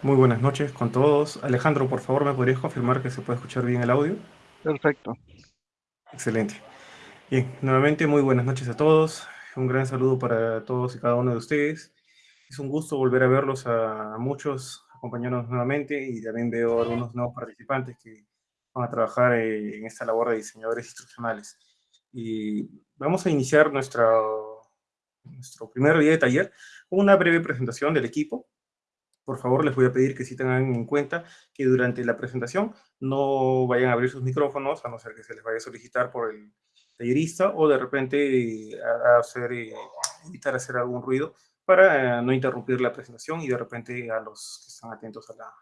Muy buenas noches con todos. Alejandro, por favor, ¿me podrías confirmar que se puede escuchar bien el audio? Perfecto. Excelente. Bien, nuevamente muy buenas noches a todos. Un gran saludo para todos y cada uno de ustedes. Es un gusto volver a verlos a muchos, acompañarnos nuevamente y también veo algunos nuevos participantes que van a trabajar en esta labor de diseñadores instruccionales. Y vamos a iniciar nuestro, nuestro primer día de taller con una breve presentación del equipo por favor les voy a pedir que sí tengan en cuenta que durante la presentación no vayan a abrir sus micrófonos, a no ser que se les vaya a solicitar por el tallerista, o de repente eh, hacer, eh, evitar hacer algún ruido para eh, no interrumpir la presentación y de repente a los que están atentos a la,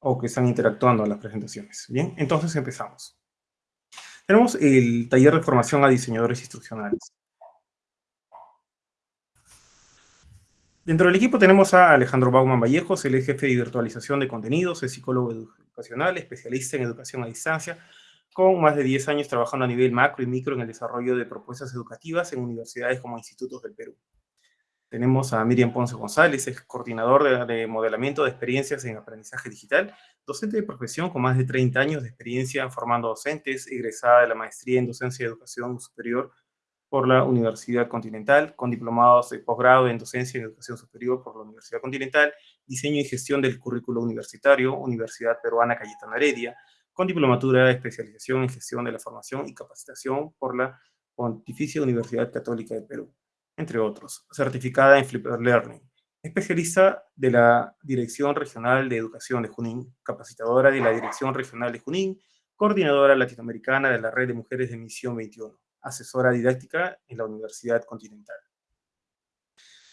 o que están interactuando a las presentaciones. Bien, entonces empezamos. Tenemos el taller de formación a diseñadores instruccionales. Dentro del equipo tenemos a Alejandro Bauman Vallejos, el jefe de virtualización de contenidos, es psicólogo educacional, especialista en educación a distancia, con más de 10 años trabajando a nivel macro y micro en el desarrollo de propuestas educativas en universidades como institutos del Perú. Tenemos a Miriam Ponce González, es coordinador de, de, modelamiento de experiencias en aprendizaje digital, docente de profesión con más de 30 años de experiencia formando docentes, egresada de la maestría en docencia y educación superior por la Universidad Continental, con diplomados de posgrado en docencia y educación superior por la Universidad Continental, diseño y gestión del currículo universitario, Universidad Peruana Cayetana Heredia, con diplomatura de especialización en gestión de la formación y capacitación por la Pontificia Universidad Católica de Perú, entre otros, certificada en Flipper Learning, especialista de la Dirección Regional de Educación de Junín, capacitadora de la Dirección Regional de Junín, coordinadora latinoamericana de la Red de Mujeres de Misión 21 asesora didáctica en la Universidad Continental.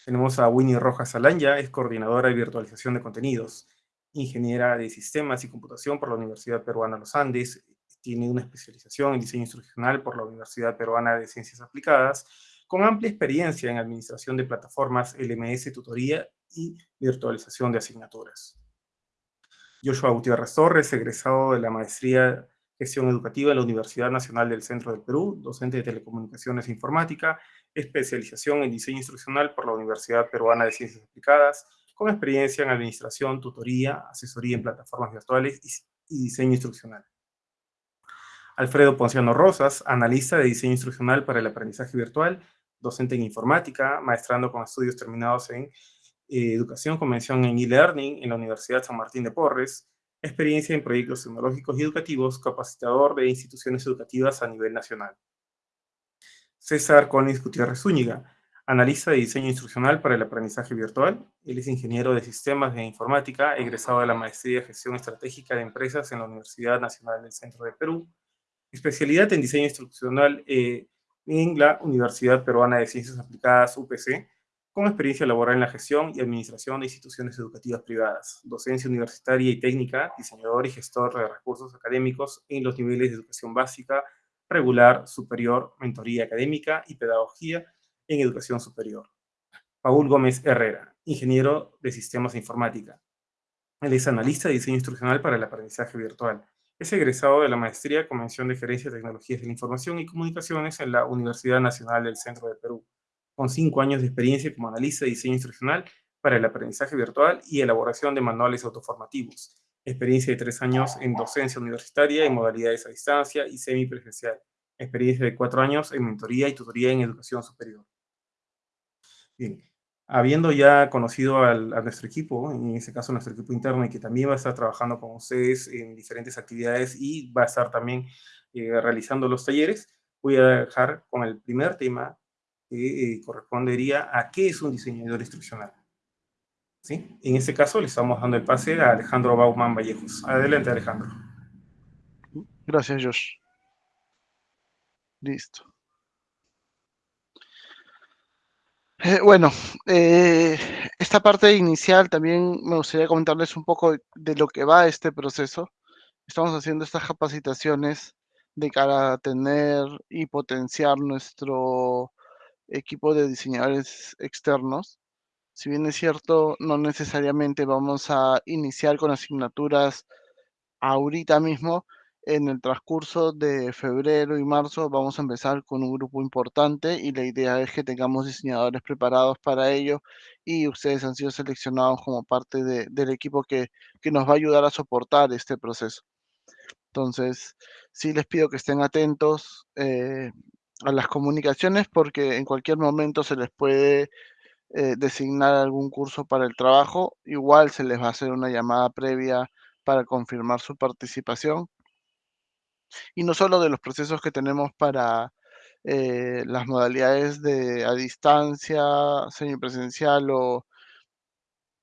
Tenemos a Winnie Rojas Alanya, es coordinadora de virtualización de contenidos, ingeniera de sistemas y computación por la Universidad Peruana Los Andes, tiene una especialización en diseño instruccional por la Universidad Peruana de Ciencias Aplicadas, con amplia experiencia en administración de plataformas LMS, tutoría y virtualización de asignaturas. Joshua Gutiérrez Torres, egresado de la maestría Gestión Educativa en la Universidad Nacional del Centro del Perú, docente de Telecomunicaciones e Informática, especialización en Diseño Instruccional por la Universidad Peruana de Ciencias Aplicadas, con experiencia en Administración, Tutoría, Asesoría en Plataformas Virtuales y, Diseño Instruccional. Alfredo Ponciano Rosas, analista de Diseño Instruccional para el Aprendizaje Virtual, docente en Informática, maestrando con estudios terminados en eh, Educación Convención en e-Learning en la Universidad San Martín de Porres, experiencia en proyectos tecnológicos y educativos, capacitador de instituciones educativas a nivel nacional. César Collins Gutiérrez Zúñiga, analista de diseño instruccional para el aprendizaje virtual. Él es ingeniero de sistemas de informática, egresado de la maestría de gestión estratégica de empresas en la Universidad Nacional del Centro de Perú. Especialidad en diseño instruccional eh, en la Universidad Peruana de Ciencias Aplicadas, UPC, con experiencia laboral en la gestión y administración de instituciones educativas privadas, docencia universitaria y técnica, diseñador y gestor de recursos académicos en los niveles de educación básica, regular, superior, mentoría académica y pedagogía en educación superior. Paul Gómez Herrera, ingeniero de sistemas de informática. Él es analista de diseño instruccional para el aprendizaje virtual. Es egresado de la maestría Convención de Gerencia de Tecnologías de la Información y Comunicaciones en la Universidad Nacional del Centro de Perú con cinco años de experiencia como analista de diseño instruccional para el aprendizaje virtual y elaboración de manuales autoformativos. Experiencia de tres años en docencia universitaria en modalidades a distancia y semipresencial. Experiencia de cuatro años en mentoría y tutoría en educación superior. Bien, habiendo ya conocido al, a nuestro equipo, en este caso nuestro equipo interno, y que también va a estar trabajando con ustedes en diferentes actividades y va a estar también eh, realizando los talleres, voy a dejar con el primer tema eh, correspondería a qué es un diseñador instruccional. ¿Sí? En este caso le estamos dando el pase a Alejandro Bauman Vallejos. Adelante, Alejandro. Gracias, Josh. Listo. Eh, bueno, eh, esta parte inicial también me gustaría comentarles un poco de lo que va este proceso. Estamos haciendo estas capacitaciones de cara a tener y potenciar nuestro equipo de diseñadores externos. Si bien es cierto, no necesariamente vamos a iniciar con asignaturas ahorita mismo, en el transcurso de febrero y marzo vamos a empezar con un grupo importante y la idea es que tengamos diseñadores preparados para ello y ustedes han sido seleccionados como parte del equipo que, nos va a ayudar a soportar este proceso. Entonces, sí les pido que estén atentos eh, a las comunicaciones porque en cualquier momento se les puede eh, designar algún curso para el trabajo. Igual se les va a hacer una llamada previa para confirmar su participación y no solo de los procesos que tenemos para eh, las modalidades de a distancia, semipresencial o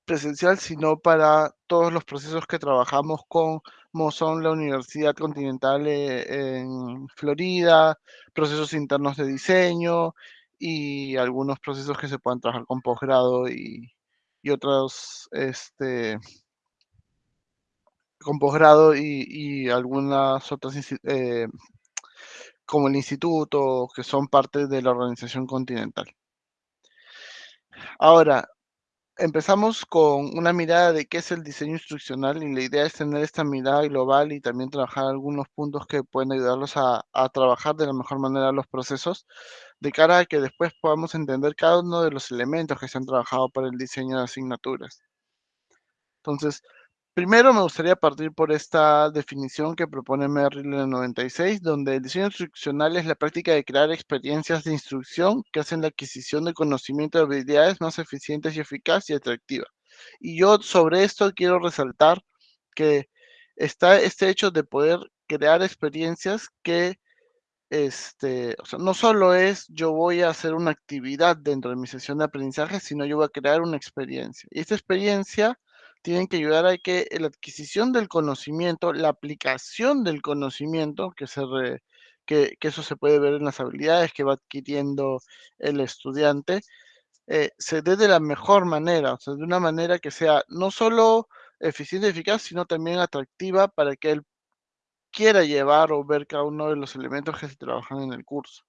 presencial, sino para todos los procesos que trabajamos con son la Universidad Continental eh, en Florida, procesos internos de diseño y algunos procesos que se puedan trabajar con posgrado y, y otros este, con posgrado y, algunas otras, eh, como el instituto, que son parte de la organización continental. Ahora, empezamos con una mirada de qué es el diseño instruccional y la idea es tener esta mirada global y también trabajar algunos puntos que pueden ayudarlos a, trabajar de la mejor manera los procesos de cara a que después podamos entender cada uno de los elementos que se han trabajado para el diseño de asignaturas. Entonces, Primero me gustaría partir por esta definición que propone Merrill en el 96, donde el diseño instruccional es la práctica de crear experiencias de instrucción que hacen la adquisición de conocimiento de habilidades más eficientes y eficaz y atractiva. Y yo sobre esto quiero resaltar que está este hecho de poder crear experiencias que este, o sea, no solo es yo voy a hacer una actividad dentro de mi sesión de aprendizaje, sino yo voy a crear una experiencia. Y esta experiencia tienen que ayudar a que la adquisición del conocimiento, la aplicación del conocimiento, que, eso se puede ver en las habilidades que va adquiriendo el estudiante, eh, se dé de la mejor manera, o sea, de una manera que sea no solo eficiente y eficaz, sino también atractiva para que él quiera llevar o ver cada uno de los elementos que se trabajan en el curso.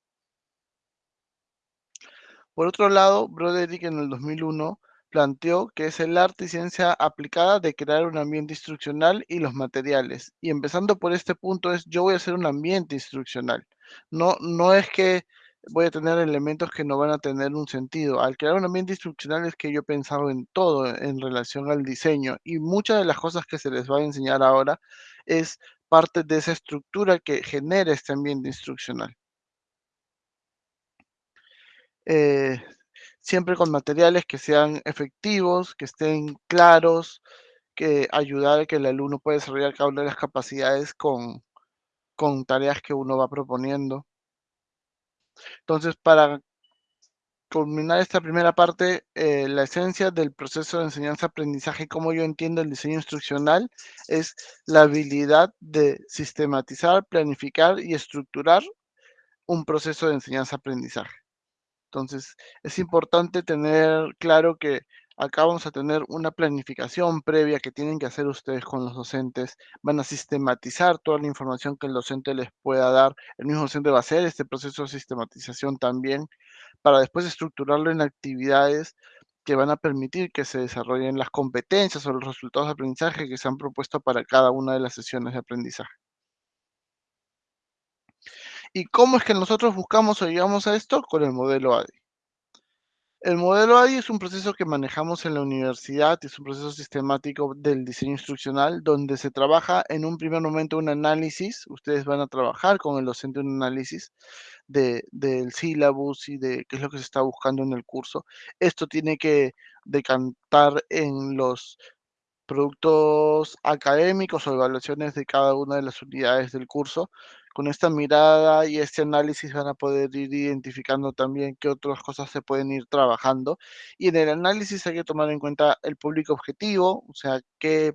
Por otro lado, Broderick en el 2001 planteó que es el arte y ciencia aplicada de crear un ambiente instruccional y los materiales. Y empezando por este punto es, yo voy a hacer un ambiente instruccional. No, no es que voy a tener elementos que no van a tener un sentido. Al crear un ambiente instruccional es que yo he pensado en todo en relación al diseño y muchas de las cosas que se les va a enseñar ahora es parte de esa estructura que genera este ambiente instruccional. Eh, siempre con materiales que sean efectivos, que estén claros, que ayudar a que el alumno pueda desarrollar cada una de las capacidades con, con tareas que uno va proponiendo. Entonces, para culminar esta primera parte, eh, la esencia del proceso de enseñanza-aprendizaje, como yo entiendo el diseño instruccional, es la habilidad de sistematizar, planificar y estructurar un proceso de enseñanza-aprendizaje. Entonces, es importante tener claro que acá vamos a tener una planificación previa que tienen que hacer ustedes con los docentes. Van a sistematizar toda la información que el docente les pueda dar. El mismo docente va a hacer este proceso de sistematización también para después estructurarlo en actividades que van a permitir que se desarrollen las competencias o los resultados de aprendizaje que se han propuesto para cada una de las sesiones de aprendizaje. ¿Y cómo es que nosotros buscamos o llegamos a esto? Con el modelo ADI. El modelo ADI es un proceso que manejamos en la universidad, es un proceso sistemático del diseño instruccional donde se trabaja en un primer momento un análisis, ustedes van a trabajar con el docente un análisis de, del sílabus y de qué es lo que se está buscando en el curso. Esto tiene que decantar en los productos académicos o evaluaciones de cada una de las unidades del curso. Con esta mirada y este análisis van a poder ir identificando también qué otras cosas se pueden ir trabajando. Y en el análisis hay que tomar en cuenta el público objetivo, o sea, qué,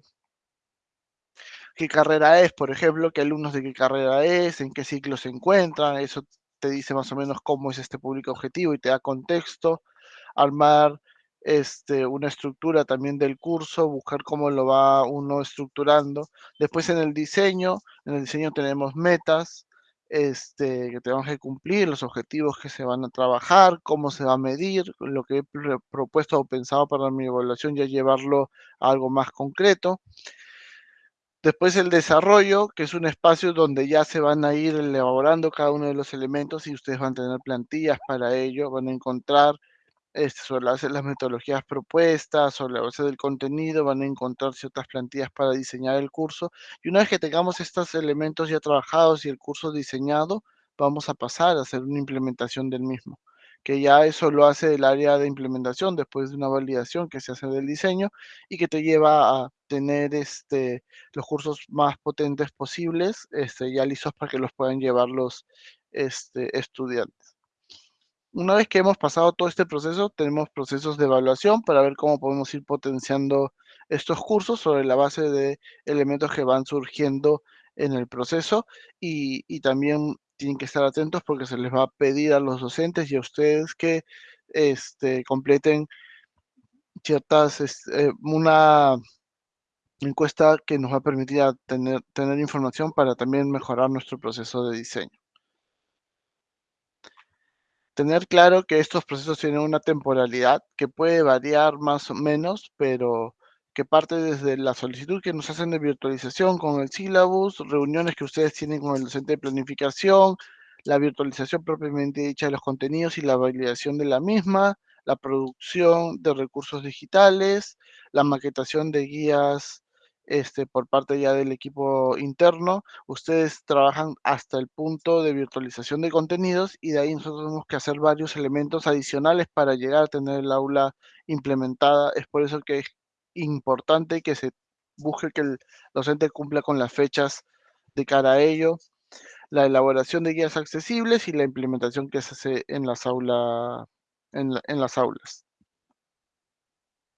qué carrera es, por ejemplo, qué alumnos de qué carrera es, en qué ciclo se encuentran, eso te dice más o menos cómo es este público objetivo y te da contexto, armar este, una estructura también del curso, buscar cómo lo va uno estructurando. Después en el diseño, en el diseño tenemos metas este, que tenemos que cumplir, los objetivos que se van a trabajar, cómo se va a medir, lo que he propuesto o pensado para mi evaluación, ya llevarlo a algo más concreto. Después el desarrollo, que es un espacio donde ya se van a ir elaborando cada uno de los elementos y ustedes van a tener plantillas para ello, van a encontrar este, sobre las metodologías propuestas, sobre la base del contenido, van a encontrar ciertas plantillas para diseñar el curso. Y una vez que tengamos estos elementos ya trabajados y el curso diseñado, vamos a pasar a hacer una implementación del mismo que ya eso lo hace el área de implementación después de una validación que se hace del diseño y que te lleva a tener este, los cursos más potentes posibles este, ya listos para que los puedan llevar los este, estudiantes. Una vez que hemos pasado todo este proceso, tenemos procesos de evaluación para ver cómo podemos ir potenciando estos cursos sobre la base de elementos que van surgiendo en el proceso y, y también tienen que estar atentos porque se les va a pedir a los docentes y a ustedes que este, completen ciertas, este, una encuesta que nos va a permitir tener, tener información para también mejorar nuestro proceso de diseño. Tener claro que estos procesos tienen una temporalidad que puede variar más o menos, pero que parte desde la solicitud que nos hacen de virtualización con el syllabus, reuniones que ustedes tienen con el docente de planificación, la virtualización propiamente dicha de los contenidos y la validación de la misma, la producción de recursos digitales, la maquetación de guías este, por parte ya del equipo interno. Ustedes trabajan hasta el punto de virtualización de contenidos y de ahí nosotros tenemos que hacer varios elementos adicionales para llegar a tener el aula implementada. Es por eso que es importante que se busque que el docente cumpla con las fechas de cara a ello, la elaboración de guías accesibles y la implementación que se hace en las, en las aulas.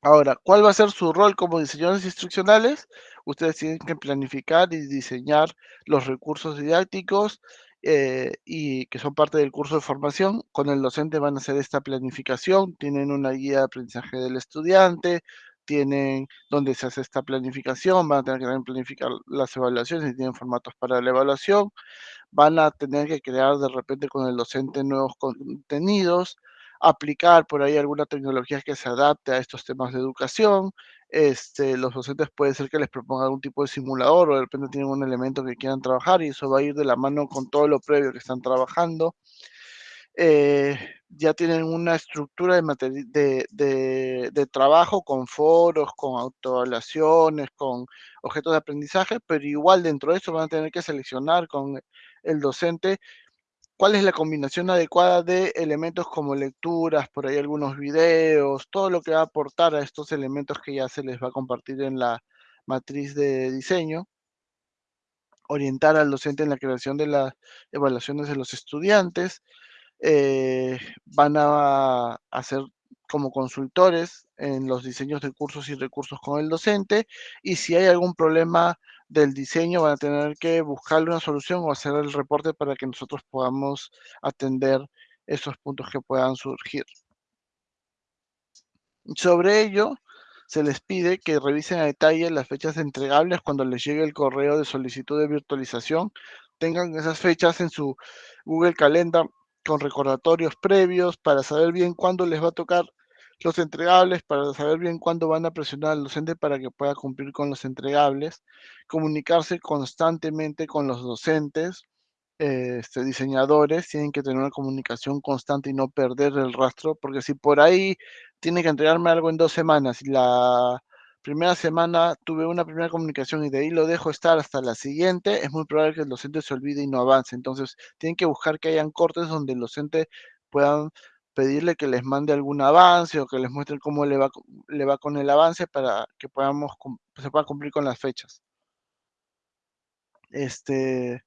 Ahora, ¿cuál va a ser su rol como diseñadores instruccionales? Ustedes tienen que planificar y diseñar los recursos didácticos eh, y que son parte del curso de formación. Con el docente van a hacer esta planificación, tienen una guía de aprendizaje del estudiante, tienen donde se hace esta planificación, van a tener que planificar las evaluaciones y tienen formatos para la evaluación, van a tener que crear de repente con el docente nuevos contenidos, aplicar por ahí alguna tecnología que se adapte a estos temas de educación. Este, los docentes puede ser que les proponga algún tipo de simulador o de repente tienen un elemento que quieran trabajar y eso va a ir de la mano con todo lo previo que están trabajando. Eh, ya tienen una estructura de, de, de, trabajo con foros, con autoevaluaciones, con objetos de aprendizaje, pero igual dentro de eso van a tener que seleccionar con el docente cuál es la combinación adecuada de elementos como lecturas, por ahí algunos videos, todo lo que va a aportar a estos elementos que ya se les va a compartir en la matriz de diseño, orientar al docente en la creación de las evaluaciones de los estudiantes, eh, van a hacer como consultores en los diseños de cursos y recursos con el docente y si hay algún problema del diseño van a tener que buscarle una solución o hacer el reporte para que nosotros podamos atender esos puntos que puedan surgir. Sobre ello, se les pide que revisen a detalle las fechas entregables cuando les llegue el correo de solicitud de virtualización. Tengan esas fechas en su Google Calendar con recordatorios previos para saber bien cuándo les va a tocar los entregables, para saber bien cuándo van a presionar al docente para que pueda cumplir con los entregables, comunicarse constantemente con los docentes, este, diseñadores, tienen que tener una comunicación constante y no perder el rastro, porque si por ahí tiene que entregarme algo en dos semanas y la primera semana tuve una primera comunicación y de ahí lo dejo estar hasta la siguiente, es muy probable que el docente se olvide y no avance. Entonces, tienen que buscar que hayan cortes donde el docente puedan pedirle que les mande algún avance o que les muestre cómo le va, le va con el avance para que podamos, se pueda cumplir con las fechas. Este,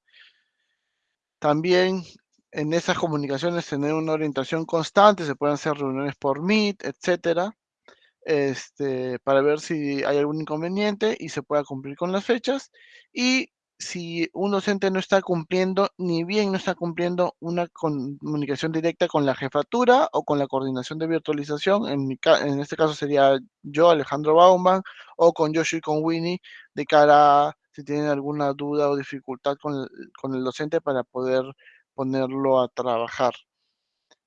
también en esas comunicaciones tener una orientación constante, se pueden hacer reuniones por Meet, etcétera, este, para ver si hay algún inconveniente y se pueda cumplir con las fechas. Y si un docente no está cumpliendo, ni bien no está cumpliendo una comunicación directa con la jefatura o con la coordinación de virtualización, en, este caso sería yo, Alejandro Bauman, o con Yoshi y con Winnie, de cara a si tienen alguna duda o dificultad con el, con el docente para poder ponerlo a trabajar.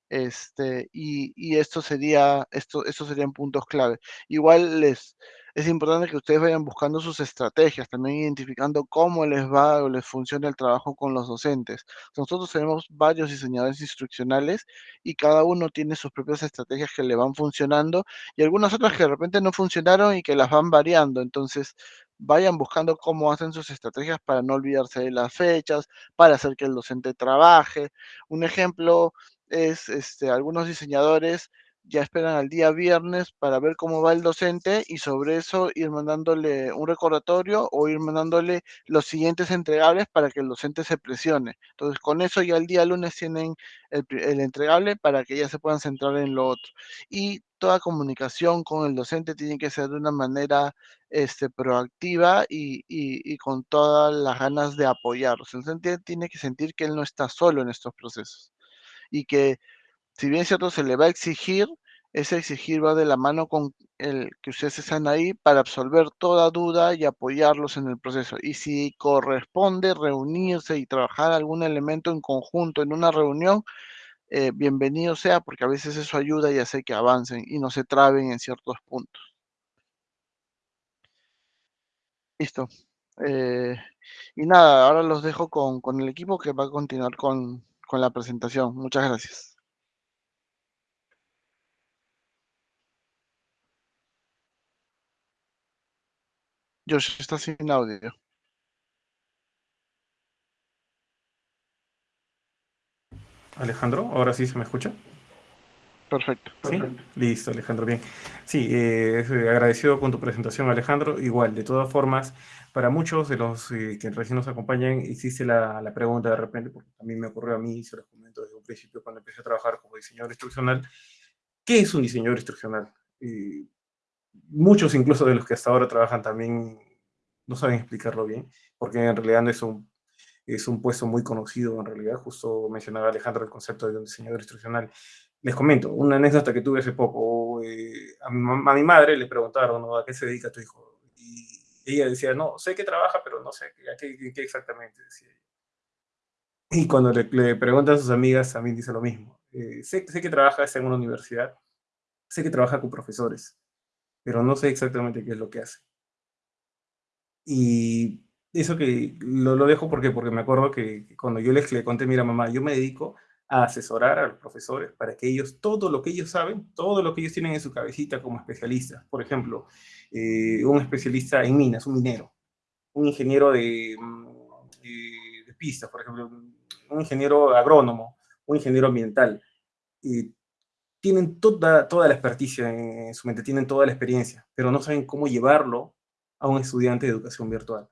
Este, y, y, esto sería, esto, estos serían puntos clave. Igual les es importante que ustedes vayan buscando sus estrategias, también identificando cómo les va o les funciona el trabajo con los docentes. Nosotros tenemos varios diseñadores instruccionales y cada uno tiene sus propias estrategias que le van funcionando y algunas otras que de repente no funcionaron y que las van variando. Entonces, vayan buscando cómo hacen sus estrategias para no olvidarse de las fechas, para hacer que el docente trabaje. Un ejemplo es este, algunos diseñadores ya esperan al día viernes para ver cómo va el docente y sobre eso ir mandándole un recordatorio o ir mandándole los siguientes entregables para que el docente se presione. Entonces, con eso ya el día lunes tienen el, entregable para que ya se puedan centrar en lo otro. Y toda comunicación con el docente tiene que ser de una manera este, proactiva y, y, y con todas las ganas de apoyarlos. El docente tiene que sentir que él no está solo en estos procesos y que si bien cierto se le va a exigir, ese exigir va de la mano con el que ustedes están ahí para absolver toda duda y apoyarlos en el proceso. Y si corresponde reunirse y trabajar algún elemento en conjunto en una reunión, eh, bienvenido sea, porque a veces eso ayuda y hace que avancen y no se traben en ciertos puntos. Listo. Eh, y nada, ahora los dejo con, con, el equipo que va a continuar con, con la presentación. Muchas gracias. Josh, está sin audio. Alejandro, ahora sí se me escucha. Perfecto. ¿Sí? Listo, Alejandro, bien. Sí, eh, agradecido con tu presentación, Alejandro. Igual, de todas formas, para muchos de los eh, que recién nos acompañan, existe la, la, pregunta de repente, porque también me ocurrió a mí, se los comento desde un principio cuando empecé a trabajar como diseñador instruccional, ¿qué es un diseñador instruccional? Eh, muchos incluso de los que hasta ahora trabajan también no saben explicarlo bien, porque en realidad no es un, es un puesto muy conocido en realidad, justo mencionaba Alejandro el concepto de un diseñador instruccional. Les comento, una anécdota que tuve hace poco, eh, a, mi, a, mi, madre le preguntaron ¿no? a qué se dedica tu hijo, y ella decía, no, sé que trabaja, pero no sé a qué, qué exactamente, decía Y cuando le, le, preguntan a sus amigas, también dice lo mismo. Eh, sé, sé que trabaja en una universidad, sé que trabaja con profesores, pero no sé exactamente qué es lo que hace. Y eso que lo, lo dejo porque, porque me acuerdo que, cuando yo les le conté, mira mamá, yo me dedico a asesorar a los profesores para que ellos, todo lo que ellos saben, todo lo que ellos tienen en su cabecita como especialistas, por ejemplo, eh, un especialista en minas, un minero, un ingeniero de, mm, de, de pistas, por ejemplo, un ingeniero agrónomo, un ingeniero ambiental, y tienen toda, toda la experticia en su mente, tienen toda la experiencia, pero no saben cómo llevarlo a un estudiante de educación virtual.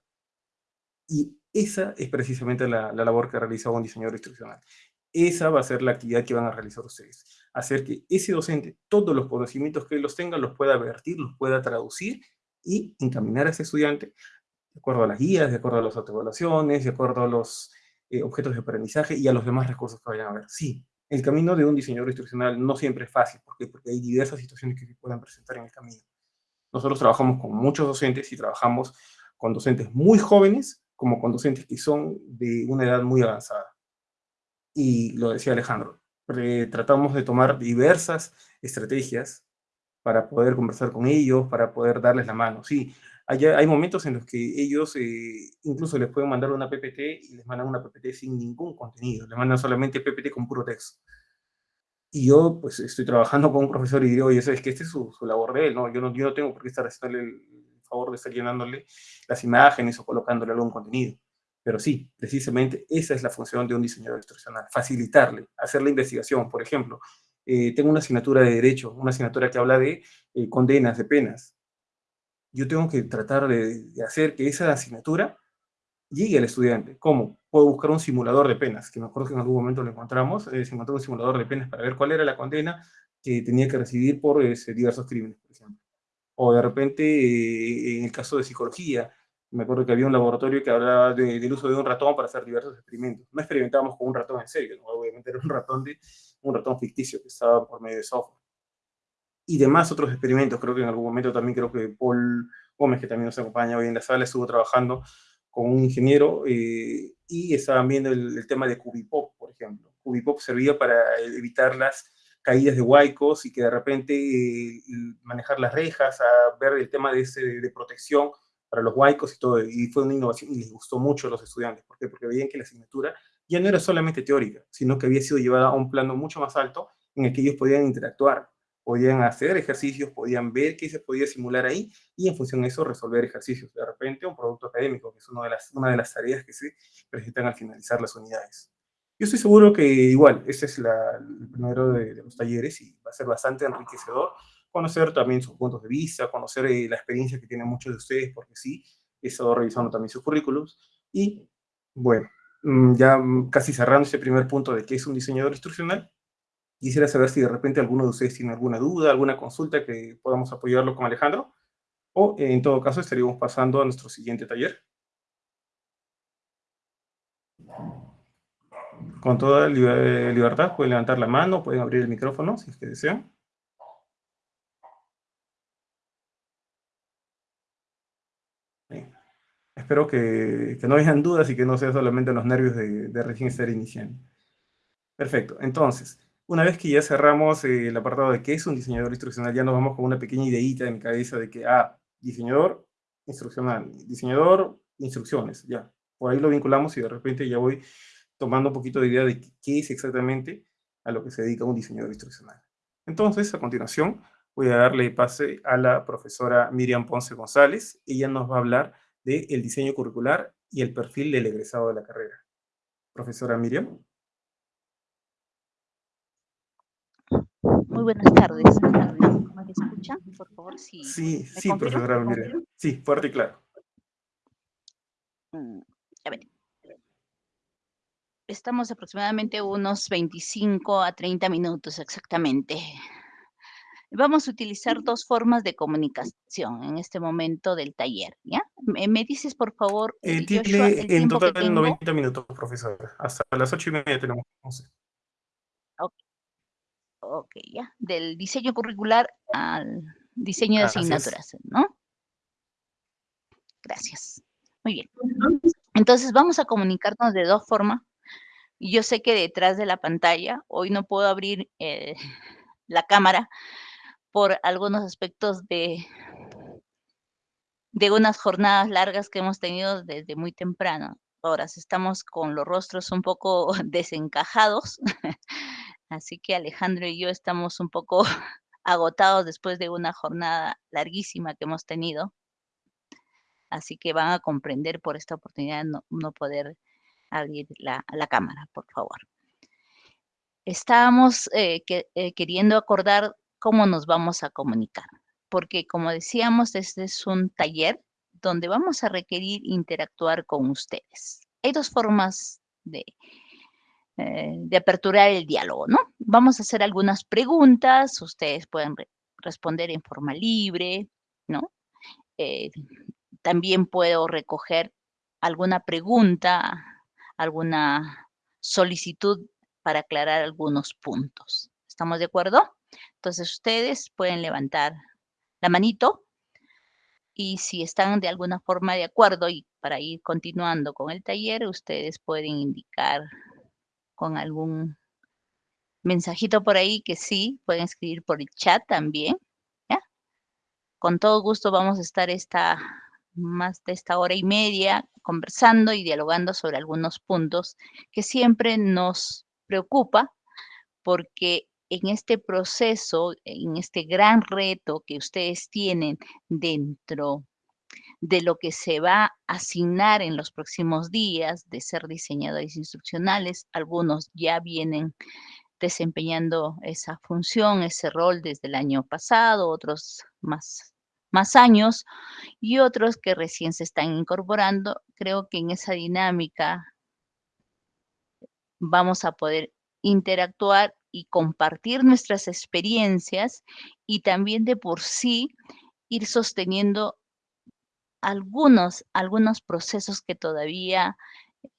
Y esa es precisamente la, la, labor que realiza un diseñador instruccional. Esa va a ser la actividad que van a realizar ustedes. Hacer que ese docente, todos los conocimientos que los tenga, los pueda vertir, los pueda traducir y encaminar a ese estudiante de acuerdo a las guías, de acuerdo a las autoevaluaciones, de acuerdo a los eh, objetos de aprendizaje y a los demás recursos que vayan a ver. Sí, el camino de un diseñador instruccional no siempre es fácil, porque, porque hay diversas situaciones que se puedan presentar en el camino. Nosotros trabajamos con muchos docentes y trabajamos con docentes muy jóvenes como con docentes que son de una edad muy avanzada. Y lo decía Alejandro, tratamos de tomar diversas estrategias para poder conversar con ellos, para poder darles la mano. Sí, hay, hay momentos en los que ellos eh, incluso les pueden mandar una PPT y les mandan una PPT sin ningún contenido, les mandan solamente PPT con puro texto y yo pues estoy trabajando con un profesor y digo, oye, ¿sabes que Este es su, su, labor de él, ¿no? Yo, ¿no? yo no tengo por qué estar haciéndole el favor de estar llenándole las imágenes o colocándole algún contenido. Pero sí, precisamente esa es la función de un diseñador instruccional, facilitarle, hacer la investigación. Por ejemplo, eh, tengo una asignatura de Derecho, una asignatura que habla de eh, condenas, de penas. Yo tengo que tratar de, de hacer que esa asignatura llegue al estudiante. ¿Cómo? Puedo buscar un simulador de penas, que me acuerdo que en algún momento lo encontramos, eh, se encontró un simulador de penas para ver cuál era la condena que tenía que recibir por eh, diversos crímenes, por ejemplo. O de repente, eh, en el caso de psicología, me acuerdo que había un laboratorio que hablaba de, del uso de un ratón para hacer diversos experimentos. No experimentábamos con un ratón en serio, ¿no? obviamente era un ratón, de, un ratón ficticio que estaba por medio de software. Y demás otros experimentos, creo que en algún momento también creo que Paul Gómez, que también nos acompaña hoy en la sala, estuvo trabajando con un ingeniero eh, y estaban viendo el, el, tema de Cubipop, por ejemplo. Cubipop servía para evitar las caídas de huaicos y que de repente eh, manejar las rejas, a ver el tema de, ese, de protección para los huaicos y todo, y fue una innovación y les gustó mucho a los estudiantes. ¿Por qué? Porque veían que la asignatura ya no era solamente teórica, sino que había sido llevada a un plano mucho más alto en el que ellos podían interactuar, podían hacer ejercicios, podían ver qué se podía simular ahí y en función de eso resolver ejercicios. De repente un producto académico, que es una de las, una de las tareas que se presentan al finalizar las unidades. Yo estoy seguro que igual, ese es la, el primero de, los talleres y va a ser bastante enriquecedor conocer también sus puntos de vista, conocer eh, la experiencia que tienen muchos de ustedes, porque sí, he estado revisando también sus currículums. Y bueno, mm, ya casi cerrando ese primer punto de qué es un diseñador instruccional, quisiera saber si de repente alguno de ustedes tiene alguna duda, alguna consulta que podamos apoyarlo con Alejandro, o en todo caso estaríamos pasando a nuestro siguiente taller. con toda eh, libertad pueden levantar la mano, pueden abrir el micrófono si es que desean. Espero que, no hayan dudas y que no sea solamente los nervios de, recién estar iniciando. Perfecto. Entonces, una vez que ya cerramos eh, el apartado de qué es un diseñador instruccional, ya nos vamos con una pequeña ideita en mi cabeza de que, ah, diseñador instruccional, diseñador instrucciones, ya. Por ahí lo vinculamos y de repente ya voy tomando un poquito de idea de qué es exactamente a lo que se dedica un diseñador instruccional. Entonces, a continuación, voy a darle pase a la profesora Miriam Ponce González. Ella nos va a hablar del el diseño curricular y el perfil del egresado de la carrera. Profesora Miriam. Muy buenas tardes. ¿Me escuchan? Por favor, si Sí, sí, profesora. Sí, fuerte y claro. Mm, a ver estamos aproximadamente unos 25 a 30 minutos exactamente. Vamos a utilizar dos formas de comunicación en este momento del taller, ¿ya? ¿Me, dices, por favor, eh, tiene en total 90 minutos, profesor. Hasta las 8 y media tenemos. Ok, ya. Del diseño curricular al diseño de asignaturas, ¿no? Gracias. Muy bien. Entonces, vamos a comunicarnos de dos formas yo sé que detrás de la pantalla, hoy no puedo abrir eh, la cámara por algunos aspectos de, de unas jornadas largas que hemos tenido desde muy temprano. Ahora estamos con los rostros un poco desencajados, así que Alejandro y yo estamos un poco agotados después de una jornada larguísima que hemos tenido. Así que van a comprender por esta oportunidad no, no poder abrir la, la cámara, por favor. Estábamos eh, eh, queriendo acordar cómo nos vamos a comunicar, porque como decíamos, este es un taller donde vamos a requerir interactuar con ustedes. Hay dos formas de, eh, de aperturar el diálogo, ¿no? Vamos a hacer algunas preguntas, ustedes pueden responder en forma libre, ¿no? también puedo recoger alguna pregunta alguna solicitud para aclarar algunos puntos. ¿Estamos de acuerdo? Entonces ustedes pueden levantar la manito y si están de alguna forma de acuerdo y para ir continuando con el taller, ustedes pueden indicar con algún mensajito por ahí que sí, pueden escribir por el chat también. Con todo gusto vamos a estar esta más de esta hora y media conversando y dialogando sobre algunos puntos que siempre nos preocupa porque en este proceso, en este gran reto que ustedes tienen dentro de lo que se va a asignar en los próximos días de ser diseñadores instruccionales, algunos ya vienen desempeñando esa función, ese rol desde el año pasado, otros más más años y otros que recién se están incorporando. Creo que en esa dinámica vamos a poder interactuar y compartir nuestras experiencias y también de por sí ir sosteniendo algunos, algunos procesos que todavía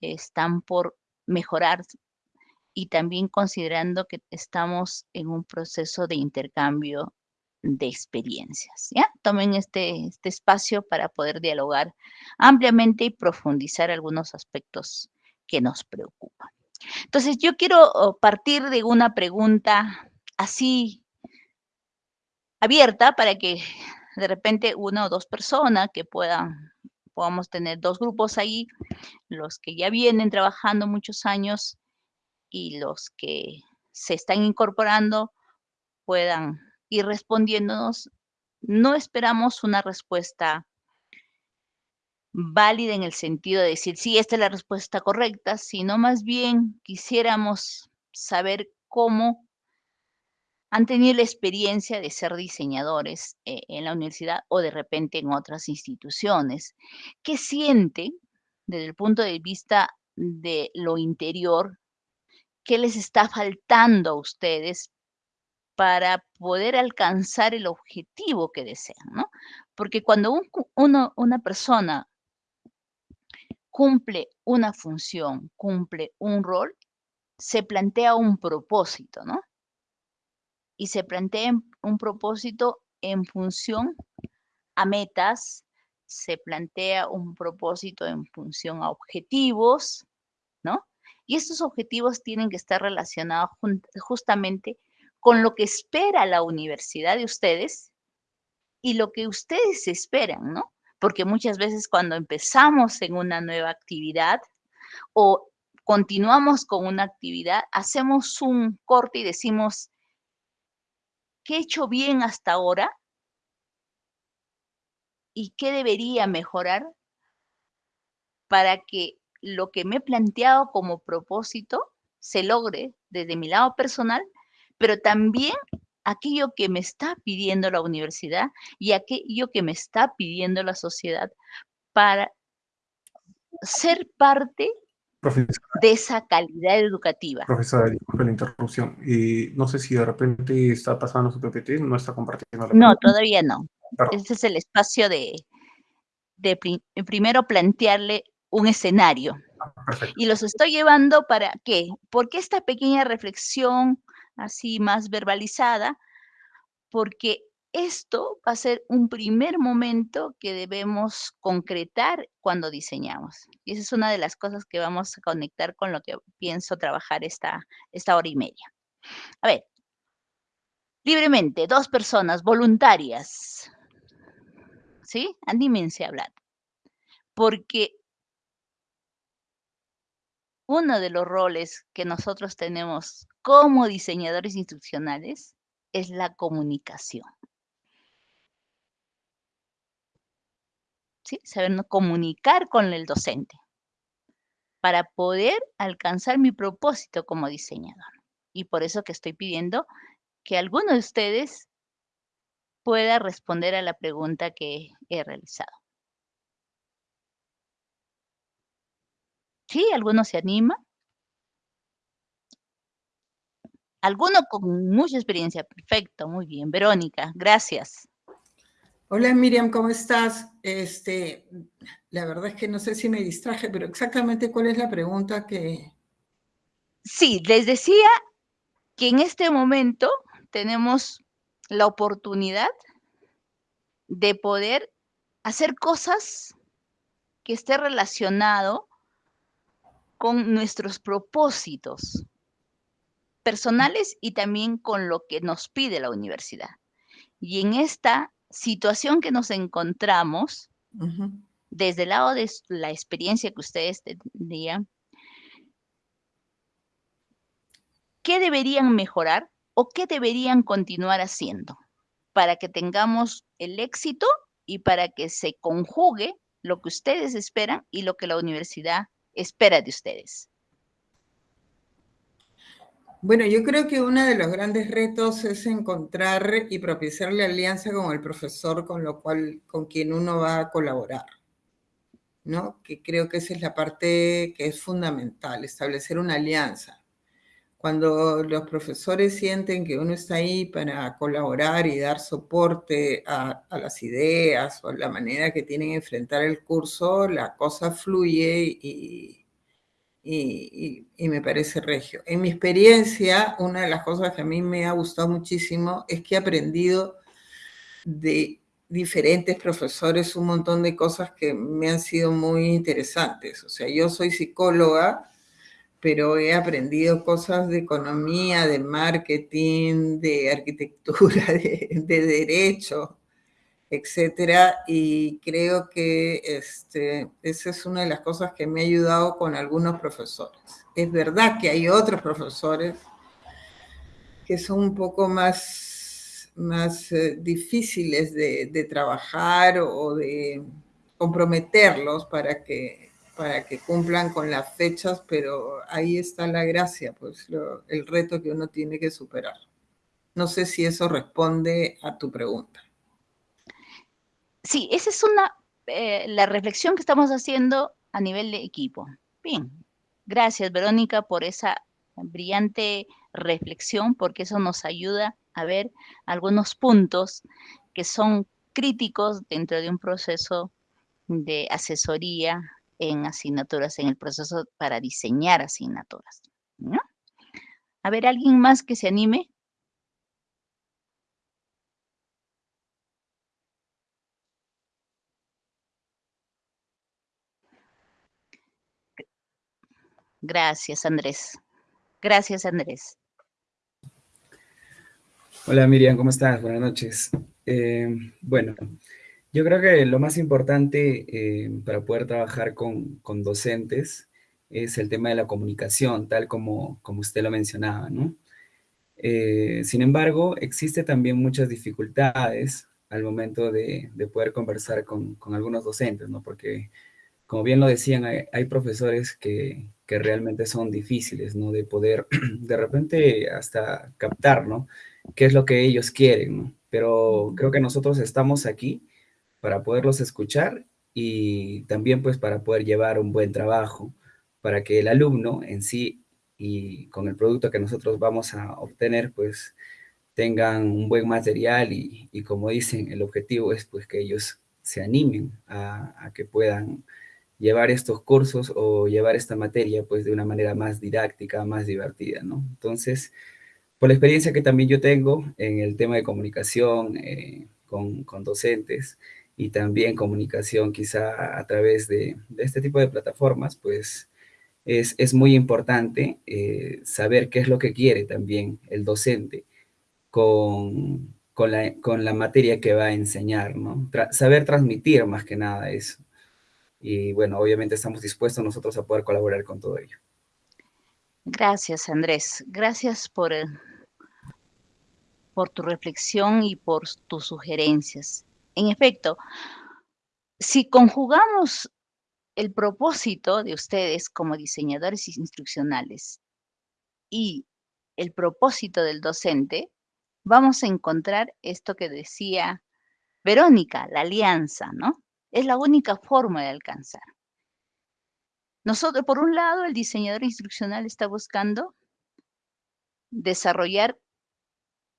están por mejorar y también considerando que estamos en un proceso de intercambio de experiencias. ¿ya? Tomen este, este espacio para poder dialogar ampliamente y profundizar algunos aspectos que nos preocupan. Entonces, yo quiero oh, partir de una pregunta así abierta para que de repente una o dos personas que puedan, podamos tener dos grupos ahí, los que ya vienen trabajando muchos años y los que se están incorporando puedan ir respondiéndonos. No esperamos una respuesta válida en el sentido de decir, sí, esta es la respuesta correcta, sino más bien quisiéramos saber cómo han tenido la experiencia de ser diseñadores eh, en la universidad o de repente en otras instituciones. ¿Qué sienten desde el punto de vista de lo interior? ¿Qué les está faltando a ustedes para poder alcanzar el objetivo que desean? ¿no? Porque cuando una persona cumple una función, cumple un rol, se plantea un propósito, ¿no? Y se plantea un propósito en función a metas, se plantea un propósito en función a objetivos, ¿no? Y estos objetivos tienen que estar relacionados justamente con lo que espera la universidad de ustedes y lo que ustedes esperan, ¿no? porque muchas veces cuando empezamos en una nueva actividad o continuamos con una actividad, hacemos un corte y decimos, ¿qué he hecho bien hasta ahora? ¿Y qué debería mejorar para que lo que me he planteado como propósito se logre desde mi lado personal, pero también aquello que me está pidiendo la universidad y aquello que me está pidiendo la sociedad para ser parte de esa calidad educativa. Profesora, disculpe la interrupción. y no sé si de repente está pasando su PPT, no está compartiendo la No, todavía no. Este es el espacio de, de primero plantearle un escenario. Ah, y los estoy llevando para qué? Porque esta pequeña reflexión así más verbalizada, porque esto va a ser un primer momento que debemos concretar cuando diseñamos. Y esa es una de las cosas que vamos a conectar con lo que pienso trabajar esta, esta hora y media. A ver, libremente, dos personas voluntarias. ¿Sí? Anímense a hablar. Porque uno de los roles que nosotros tenemos como diseñadores instruccionales es la comunicación. ¿Sí? Saber comunicar con el docente para poder alcanzar mi propósito como diseñador. Y por eso que estoy pidiendo que alguno de ustedes pueda responder a la pregunta que he realizado. ¿Sí? ¿Alguno se anima? Alguno con mucha experiencia. Perfecto, muy bien. Verónica, gracias. Hola Miriam, ¿cómo estás? Este, la verdad es que no sé si me distraje, pero exactamente cuál es la pregunta que... Sí, les decía que en este momento tenemos la oportunidad de poder hacer cosas que esté relacionado con nuestros propósitos personales y también con lo que nos pide la universidad. Y en esta situación que nos encontramos, desde el lado de la experiencia que ustedes tendrían, ¿qué deberían mejorar o qué deberían continuar haciendo para que tengamos el éxito y para que se conjugue lo que ustedes esperan y lo que la universidad espera de ustedes? Bueno, yo creo que uno de los grandes retos es encontrar y propiciar la alianza con el profesor con lo cual, con quien uno va a colaborar, ¿no? Que creo que esa es la parte que es fundamental, establecer una alianza. Cuando los profesores sienten que uno está ahí para colaborar y dar soporte a, a las ideas o la manera que tienen de enfrentar el curso, la cosa fluye y, y, me parece regio. En mi experiencia, una de las cosas que a mí me ha gustado muchísimo es que he aprendido de diferentes profesores un montón de cosas que me han sido muy interesantes. O sea, yo soy psicóloga, pero he aprendido cosas de economía, de marketing, de arquitectura, de, derecho, etcétera, y creo que este, esa es una de las cosas que me ha ayudado con algunos profesores. Es verdad que hay otros profesores que son un poco más, más eh, difíciles de, trabajar o de comprometerlos para que para que cumplan con las fechas, pero ahí está la gracia, pues el reto que uno tiene que superar. No sé si eso responde a tu pregunta. Sí, esa es una, eh, la reflexión que estamos haciendo a nivel de equipo. Bien, gracias Verónica por esa brillante reflexión, porque eso nos ayuda a ver algunos puntos que son críticos dentro de un proceso de asesoría en asignaturas, en el proceso para diseñar asignaturas. A ver, ¿alguien más que se anime? Gracias, Andrés. Gracias, Andrés. Hola, Miriam, ¿cómo estás? Buenas noches. Eh, bueno, yo creo que lo más importante eh, para poder trabajar con, con, docentes es el tema de la comunicación, tal como, como usted lo mencionaba, ¿no? Eh, sin embargo, existe también muchas dificultades al momento de, de poder conversar con, con, algunos docentes, ¿no? Porque, como bien lo decían, hay, hay profesores que, que, realmente son difíciles, ¿no? De poder, de repente, hasta captar, ¿no? ¿Qué es lo que ellos quieren, ¿no? Pero creo que nosotros estamos aquí para poderlos escuchar y también pues para poder llevar un buen trabajo, para que el alumno en sí y con el producto que nosotros vamos a obtener pues tengan un buen material y, y como dicen, el objetivo es pues que ellos se animen a, a, que puedan llevar estos cursos o llevar esta materia pues de una manera más didáctica, más divertida, ¿no? Entonces, por la experiencia que también yo tengo en el tema de comunicación eh, con, con docentes, y también comunicación quizá a través de, de este tipo de plataformas, pues es, es muy importante eh, saber qué es lo que quiere también el docente con, con, la, con la materia que va a enseñar, ¿no? Saber transmitir más que nada eso. Y bueno, obviamente estamos dispuestos nosotros a poder colaborar con todo ello. Gracias, Andrés. Gracias por, por tu reflexión y por tus sugerencias. En efecto, si conjugamos el propósito de ustedes como diseñadores instruccionales y el propósito del docente, vamos a encontrar esto que decía Verónica, la alianza, ¿no? Es la única forma de alcanzar. Nosotros, por un lado, el diseñador instruccional está buscando desarrollar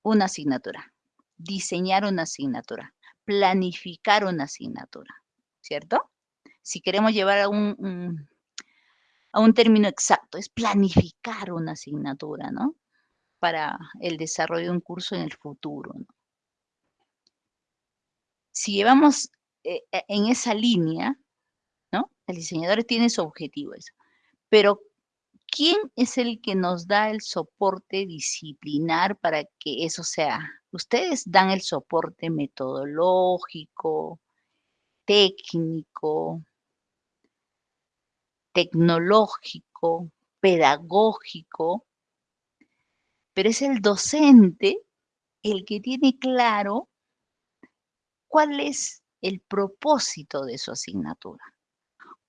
una asignatura, diseñar una asignatura planificar una asignatura, ¿cierto? Si queremos llevar a un, a un término exacto, es planificar una asignatura, ¿no? Para el desarrollo de un curso en el futuro. Si llevamos eh, eh, en esa línea, ¿no? El diseñador tiene su objetivo, eso. Pero, ¿quién es el que nos da el soporte disciplinar para que eso sea Ustedes dan el soporte metodológico, técnico, tecnológico, pedagógico, pero es el docente el que tiene claro cuál es el propósito de su asignatura,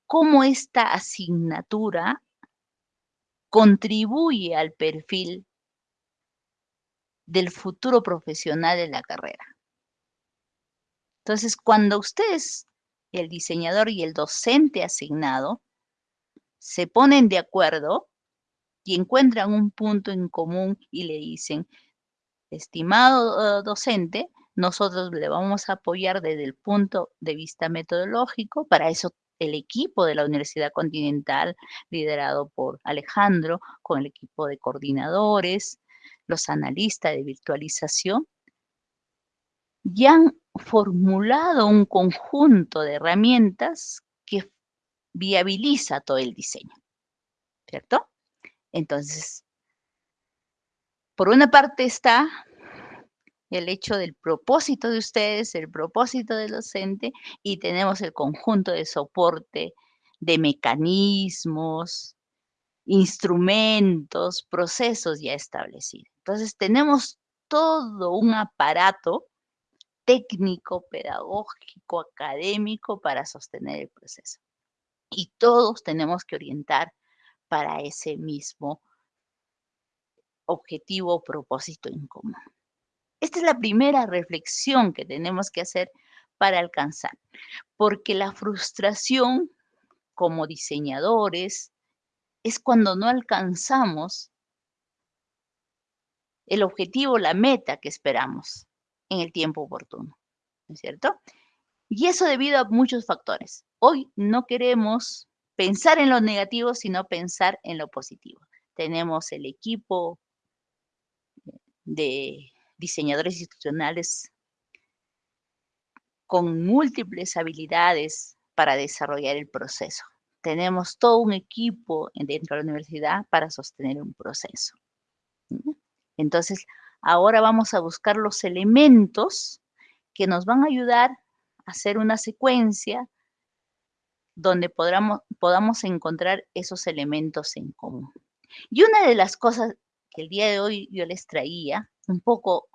cómo esta asignatura contribuye al perfil del futuro profesional de la carrera. Entonces, cuando ustedes, el diseñador y el docente asignado, se ponen de acuerdo y encuentran un punto en común y le dicen, estimado uh, docente, nosotros le vamos a apoyar desde el punto de vista metodológico, para eso el equipo de la Universidad Continental, liderado por Alejandro, con el equipo de coordinadores, los analistas de virtualización, ya han formulado un conjunto de herramientas que viabiliza todo el diseño, ¿cierto? Entonces, por una parte está el hecho del propósito de ustedes, el propósito del docente, y tenemos el conjunto de soporte de mecanismos, instrumentos, procesos ya establecidos. Entonces, tenemos todo un aparato técnico, pedagógico, académico para sostener el proceso. Y todos tenemos que orientar para ese mismo objetivo o propósito en común. Esta es la primera reflexión que tenemos que hacer para alcanzar, porque la frustración como diseñadores es cuando no alcanzamos el objetivo, la meta que esperamos en el tiempo oportuno, ¿no es cierto? Y eso debido a muchos factores. Hoy no queremos pensar en lo negativo, sino pensar en lo positivo. Tenemos el equipo de diseñadores institucionales con múltiples habilidades para desarrollar el proceso. Tenemos todo un equipo dentro de la universidad para sostener un proceso. Entonces, ahora vamos a buscar los elementos que nos van a ayudar a hacer una secuencia donde podamos, podamos encontrar esos elementos en común. Y una de las cosas que el día de hoy yo les traía, un poco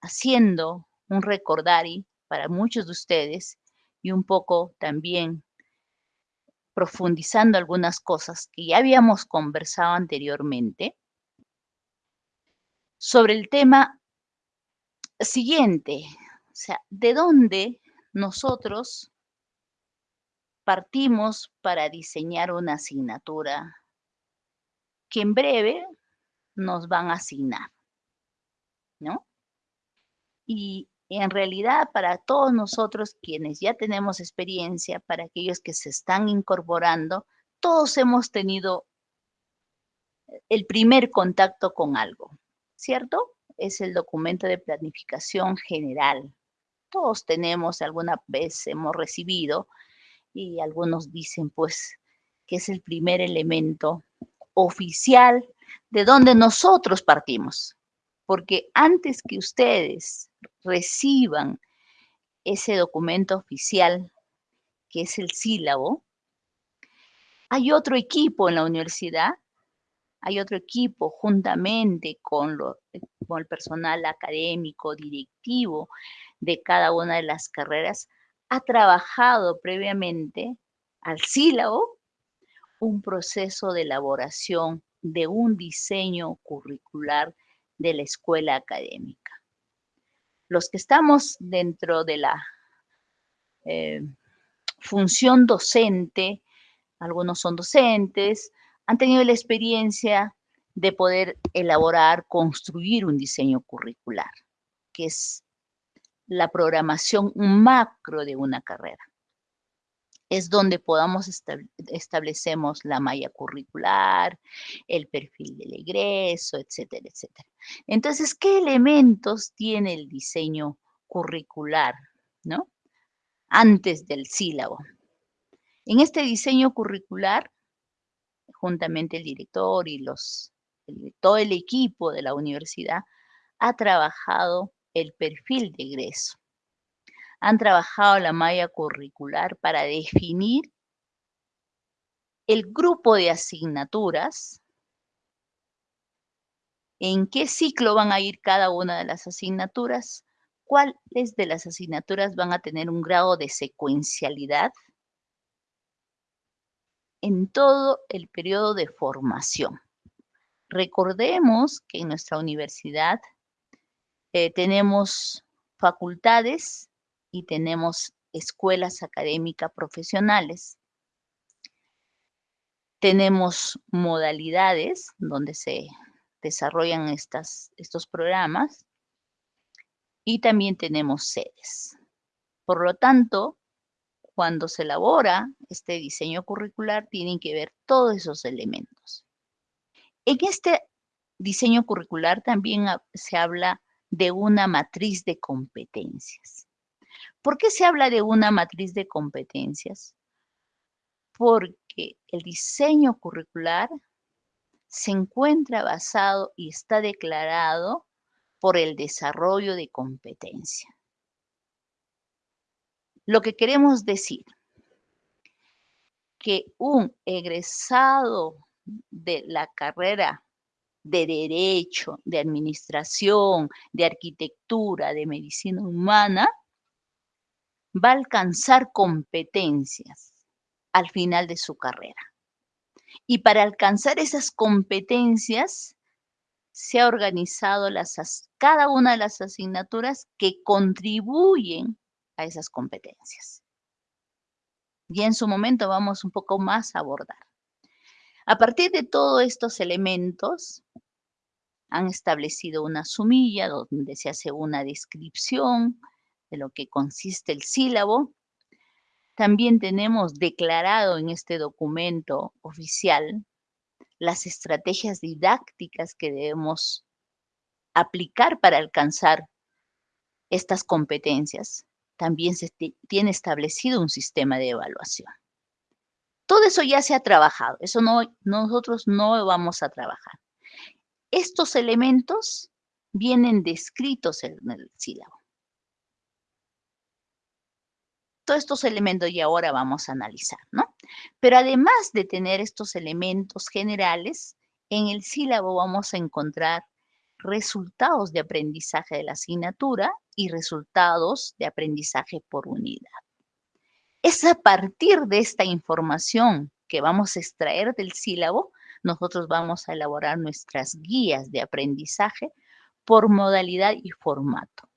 haciendo un recordari para muchos de ustedes y un poco también profundizando algunas cosas que ya habíamos conversado anteriormente sobre el tema siguiente, o sea, de dónde nosotros partimos para diseñar una asignatura que en breve nos van a asignar, ¿no? Y en realidad para todos nosotros quienes ya tenemos experiencia, para aquellos que se están incorporando, todos hemos tenido el primer contacto con algo, ¿cierto? Es el documento de planificación general. Todos tenemos, alguna vez hemos recibido, y algunos dicen pues que es el primer elemento oficial de donde nosotros partimos. Porque antes que ustedes reciban ese documento oficial, que es el sílabo, hay otro equipo en la universidad, hay otro equipo juntamente con, con el personal académico, directivo de cada una de las carreras, ha trabajado previamente al sílabo un proceso de elaboración de un diseño curricular de la escuela académica. Los que estamos dentro de la eh, función docente, algunos son docentes, han tenido la experiencia de poder elaborar, construir un diseño curricular, que es la programación macro de una carrera. Es donde podamos establecemos la malla curricular, el perfil del egreso, etcétera, etcétera. Entonces, ¿qué elementos tiene el diseño curricular, no? Antes del sílabo. En este diseño curricular, juntamente el director y los, todo el equipo de la universidad ha trabajado el perfil de egreso. Han trabajado la malla curricular para definir el grupo de asignaturas, en qué ciclo van a ir cada una de las asignaturas, cuáles de las asignaturas van a tener un grado de secuencialidad en todo el periodo de formación. Recordemos que en nuestra universidad eh, tenemos facultades y tenemos escuelas académicas profesionales. Tenemos modalidades donde se desarrollan estas, estos programas y también tenemos sedes. Por lo tanto, cuando se elabora este diseño curricular, tienen que ver todos esos elementos. En este diseño curricular también se habla de una matriz de competencias. ¿Por qué se habla de una matriz de competencias? Porque el diseño curricular se encuentra basado y está declarado por el desarrollo de competencia. Lo que queremos decir, que un egresado de la carrera de derecho, de administración, de arquitectura, de medicina humana, va a alcanzar competencias al final de su carrera. Y para alcanzar esas competencias, se ha organizado las, cada una de las asignaturas que contribuyen a esas competencias. Y en su momento vamos un poco más a abordar. A partir de todos estos elementos, han establecido una sumilla donde se hace una descripción de lo que consiste el sílabo. También tenemos declarado en este documento oficial las estrategias didácticas que debemos aplicar para alcanzar estas competencias. También se tiene establecido un sistema de evaluación. Todo eso ya se ha trabajado, eso no, nosotros no vamos a trabajar. Estos elementos vienen descritos en el sílabo. Todos estos elementos y ahora vamos a analizar, ¿no? Pero además de tener estos elementos generales, en el sílabo vamos a encontrar resultados de aprendizaje de la asignatura y resultados de aprendizaje por unidad. Es a partir de esta información que vamos a extraer del sílabo, nosotros vamos a elaborar nuestras guías de aprendizaje por modalidad y formato.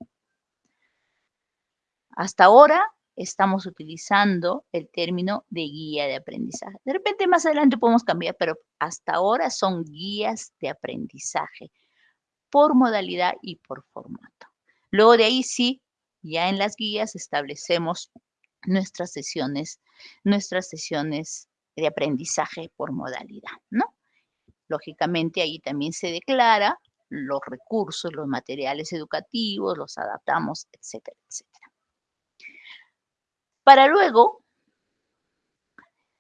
Hasta ahora estamos utilizando el término de guía de aprendizaje. De repente más adelante podemos cambiar, pero hasta ahora son guías de aprendizaje por modalidad y por formato. Luego de ahí sí, ya en las guías establecemos nuestras sesiones, nuestras sesiones de aprendizaje por modalidad, ¿no? Lógicamente ahí también se declara los recursos, los materiales educativos, los adaptamos, etcétera, etcétera. Para luego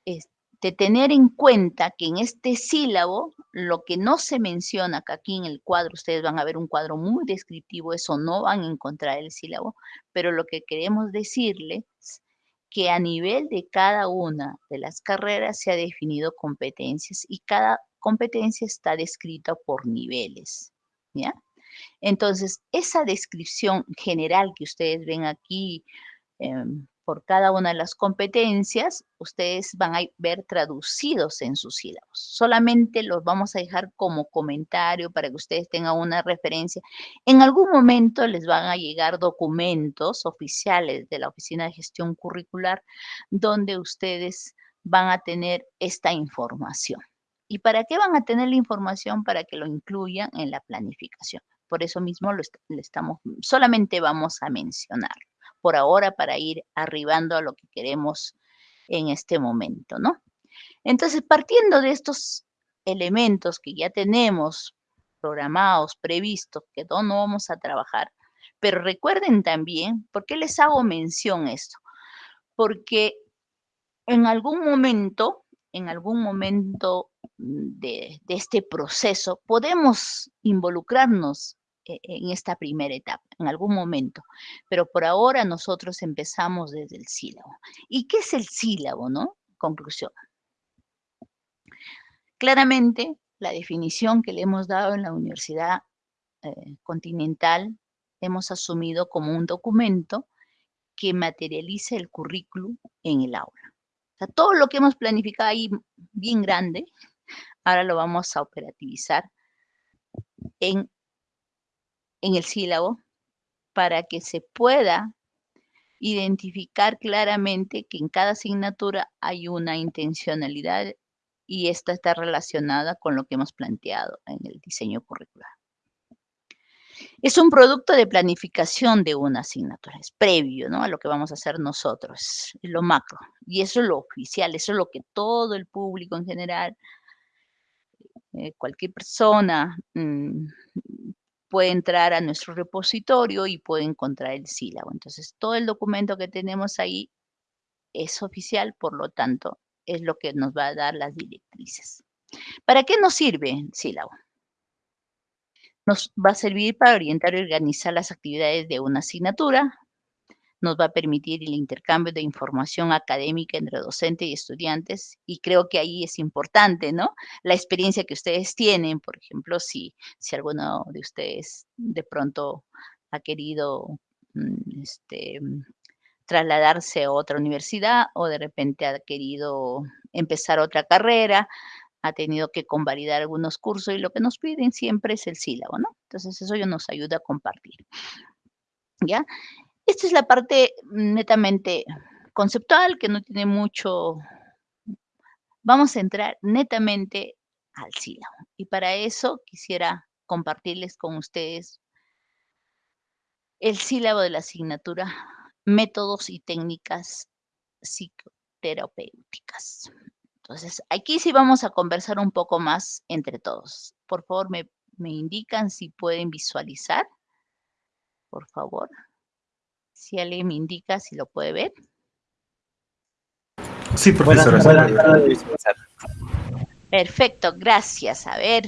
este, tener en cuenta que en este sílabo, lo que no se menciona, que aquí en el cuadro, ustedes van a ver un cuadro muy descriptivo, eso no van a encontrar el sílabo, pero lo que queremos decirles que a nivel de cada una de las carreras se ha definido competencias y cada competencia está descrita por niveles, ¿ya? Entonces, esa descripción general que ustedes ven aquí, em, por cada una de las competencias, ustedes van a ver traducidos en sus sílabos. Solamente los vamos a dejar como comentario para que ustedes tengan una referencia. En algún momento les van a llegar documentos oficiales de la Oficina de Gestión Curricular donde ustedes van a tener esta información. ¿Y para qué van a tener la información? Para que lo incluyan en la planificación. Por eso mismo estamos, solamente vamos a mencionarlo por ahora para ir arribando a lo que queremos en este momento, ¿no? Entonces, partiendo de estos elementos que ya tenemos programados, previstos, que no, no vamos a trabajar, pero recuerden también, ¿por qué les hago mención esto? Porque en algún momento, en algún momento de, este proceso, podemos involucrarnos en esta primera etapa, en algún momento. Pero por ahora nosotros empezamos desde el sílabo. ¿Y qué es el sílabo, no? Conclusión. Claramente, la definición que le hemos dado en la Universidad eh, Continental, hemos asumido como un documento que materializa el currículum en el aula. O sea, todo lo que hemos planificado ahí bien grande, ahora lo vamos a operativizar en en el sílabo para que se pueda identificar claramente que en cada asignatura hay una intencionalidad y esta está relacionada con lo que hemos planteado en el diseño curricular. Es un producto de planificación de una asignatura, es previo ¿no? a lo que vamos a hacer nosotros, es lo macro. Y eso es lo oficial, eso es lo que todo el público en general, eh, cualquier persona mm, puede entrar a nuestro repositorio y puede encontrar el sílabo. Entonces, todo el documento que tenemos ahí es oficial, por lo tanto, es lo que nos va a dar las directrices. ¿Para qué nos sirve el sílabo? Nos va a servir para orientar y organizar las actividades de una asignatura, nos va a permitir el intercambio de información académica entre docente y estudiantes, y creo que ahí es importante, ¿no? La experiencia que ustedes tienen, por ejemplo, si, si alguno de ustedes de pronto ha querido mm, este, trasladarse a otra universidad o de repente ha querido empezar otra carrera, ha tenido que convalidar algunos cursos y lo que nos piden siempre es el sílabo, ¿no? Entonces eso ya nos ayuda a compartir. ¿Ya? Esta es la parte netamente conceptual que no tiene mucho... Vamos a entrar netamente al sílabo. Y para eso quisiera compartirles con ustedes el sílabo de la asignatura Métodos y técnicas psicoterapéuticas. Entonces, aquí sí vamos a conversar un poco más entre todos. Por favor, me, me indican si pueden visualizar. Por favor. Si alguien me indica si lo puede ver. Sí, profesora. Perfecto, gracias. A ver.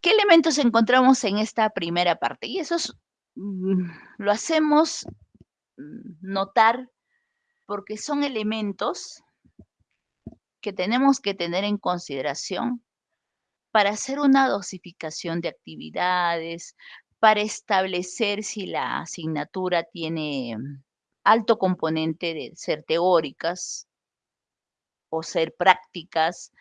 ¿Qué elementos encontramos en esta primera parte? Y eso mm, lo hacemos mm, notar porque son elementos que tenemos que tener en consideración para hacer una dosificación de actividades, para establecer si la asignatura tiene alto componente de ser teóricas o ser prácticas,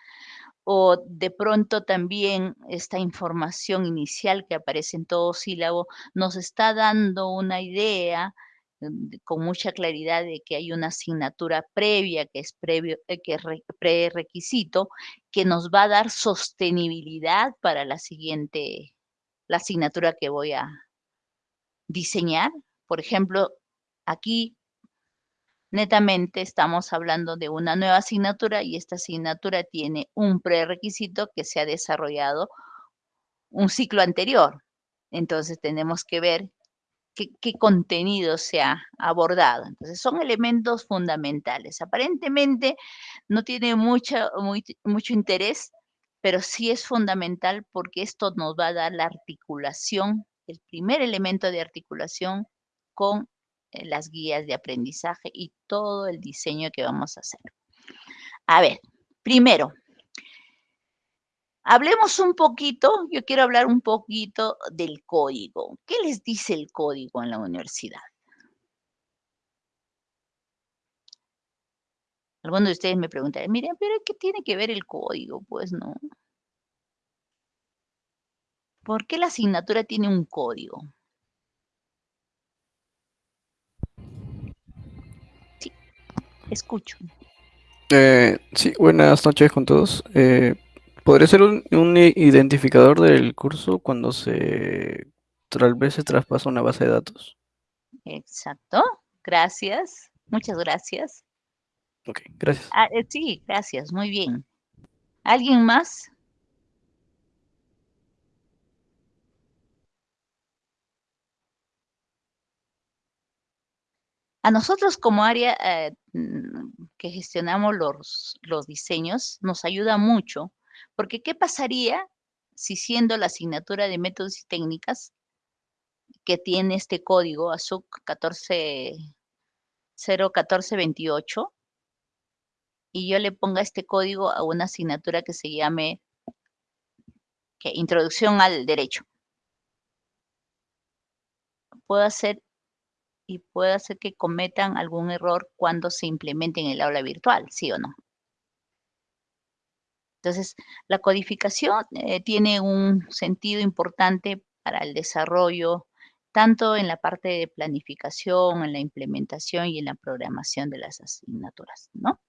o de pronto también esta información inicial que aparece en todo sílabo nos está dando una idea mm, con mucha claridad de que hay una asignatura previa que es previo eh, que es prerequisito que nos va a dar sostenibilidad para la siguiente la asignatura que voy a diseñar. Por ejemplo, aquí netamente estamos hablando de una nueva asignatura y esta asignatura tiene un prerequisito que se ha desarrollado un ciclo anterior. Entonces tenemos que ver qué, contenido se ha abordado. Entonces son elementos fundamentales. Aparentemente no tiene mucho, mucho interés pero sí es fundamental porque esto nos va a dar la articulación, el primer elemento de articulación con eh, las guías de aprendizaje y todo el diseño que vamos a hacer. A ver, primero, hablemos un poquito, yo quiero hablar un poquito del código. ¿Qué les dice el código en la universidad? Algunos de ustedes me preguntan, miren, pero ¿qué tiene que ver el código? Pues no. ¿Por qué la asignatura tiene un código? Sí, escucho. Eh, sí, buenas noches con todos. Eh, ¿Podría ser un, identificador del curso cuando se tal vez se traspasa una base de datos? Exacto, gracias, muchas gracias. Ok, gracias. Ah, eh, sí, gracias, muy bien. ¿Alguien más? A nosotros como área eh, mm, que gestionamos los, los diseños, nos ayuda mucho, porque ¿qué pasaría si siendo la asignatura de métodos y técnicas que tiene este código ASUC 01428 y yo le ponga este código a una asignatura que se llame Introducción al Derecho. Puedo hacer y puede hacer que cometan algún error cuando se implemente en el aula virtual, ¿sí o no? Entonces, la codificación eh, tiene un sentido importante para el desarrollo, tanto en la parte de planificación, en la implementación y en la programación de las asignaturas, ¿no?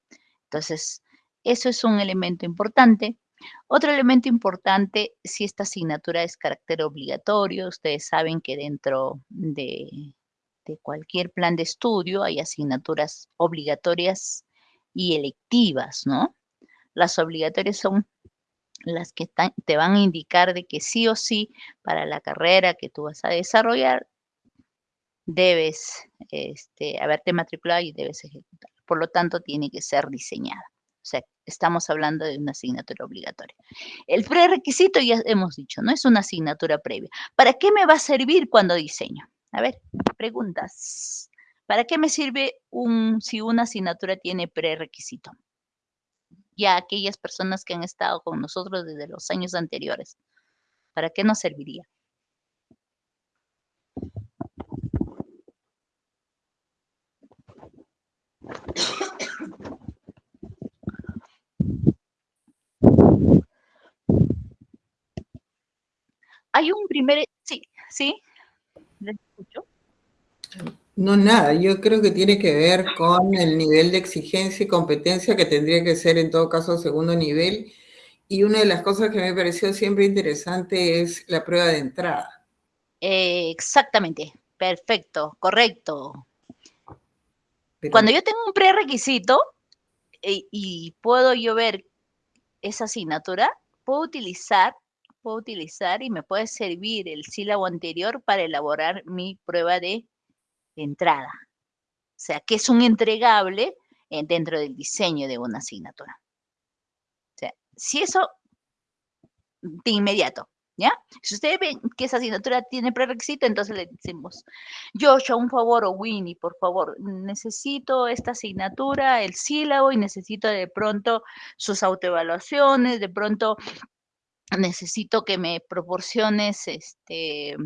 Entonces, eso es un elemento importante. Otro elemento importante, si esta asignatura es carácter obligatorio, ustedes saben que dentro de cualquier plan de estudio hay asignaturas obligatorias y electivas, ¿no? Las obligatorias son las que te van a indicar de que sí o sí para la carrera que tú vas a desarrollar debes este, haberte matriculado y debes ejecutar. Por lo tanto, tiene que ser diseñada. O sea, estamos hablando de una asignatura obligatoria. El prerequisito ya hemos dicho, no es una asignatura previa. ¿Para qué me va a servir cuando diseño? A ver, preguntas. ¿Para qué me sirve un, si una asignatura tiene prerequisito? Ya aquellas personas que han estado con nosotros desde los años anteriores, ¿para qué nos serviría? Hay un primer, sí, sí, escucho. No, nada, yo creo que tiene que ver con el nivel de exigencia y competencia que tendría que ser en todo caso segundo nivel. Y una de las cosas que me pareció siempre interesante es la prueba de entrada. exactamente, perfecto, correcto. Cuando yo tengo un prerequisito y, y puedo yo ver esa asignatura, puedo utilizar puedo utilizar y me puede servir el sílabo anterior para elaborar mi prueba de entrada. O sea, que es un entregable eh, dentro del diseño de una asignatura. O sea, si eso de inmediato, ¿ya? Si ustedes ven que esa asignatura tiene prerequisito, entonces le decimos, Joshua, un favor, o Winnie, por favor, necesito esta asignatura, el sílabo, y necesito de pronto sus autoevaluaciones, de pronto necesito que me proporciones este,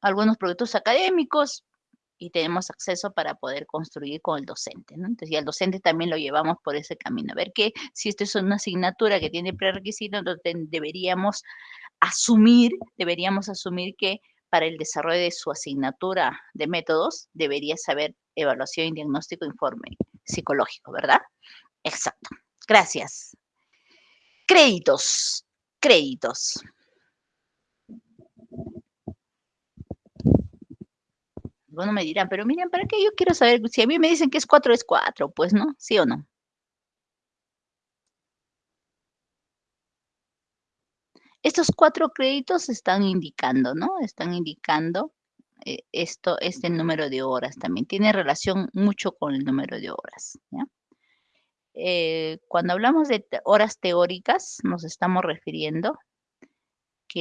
algunos proyectos académicos y tenemos acceso para poder construir con el docente. Entonces, y al docente también lo llevamos por ese camino. A ver que si esto es una asignatura que tiene prerequisito, entonces deberíamos asumir, deberíamos asumir que para el desarrollo de su asignatura de métodos debería saber evaluación y diagnóstico informe psicológico, ¿verdad? Exacto. Gracias. Créditos créditos. Bueno, me dirán, pero miren, ¿para qué yo quiero saber? Si a mí me dicen que es 4, es 4, pues, ¿no? ¿Sí o no? Estos cuatro créditos están indicando, ¿no? Están indicando eh, esto, este número de horas también. Tiene relación mucho con el número de horas. Eh, cuando hablamos de horas teóricas, nos estamos refiriendo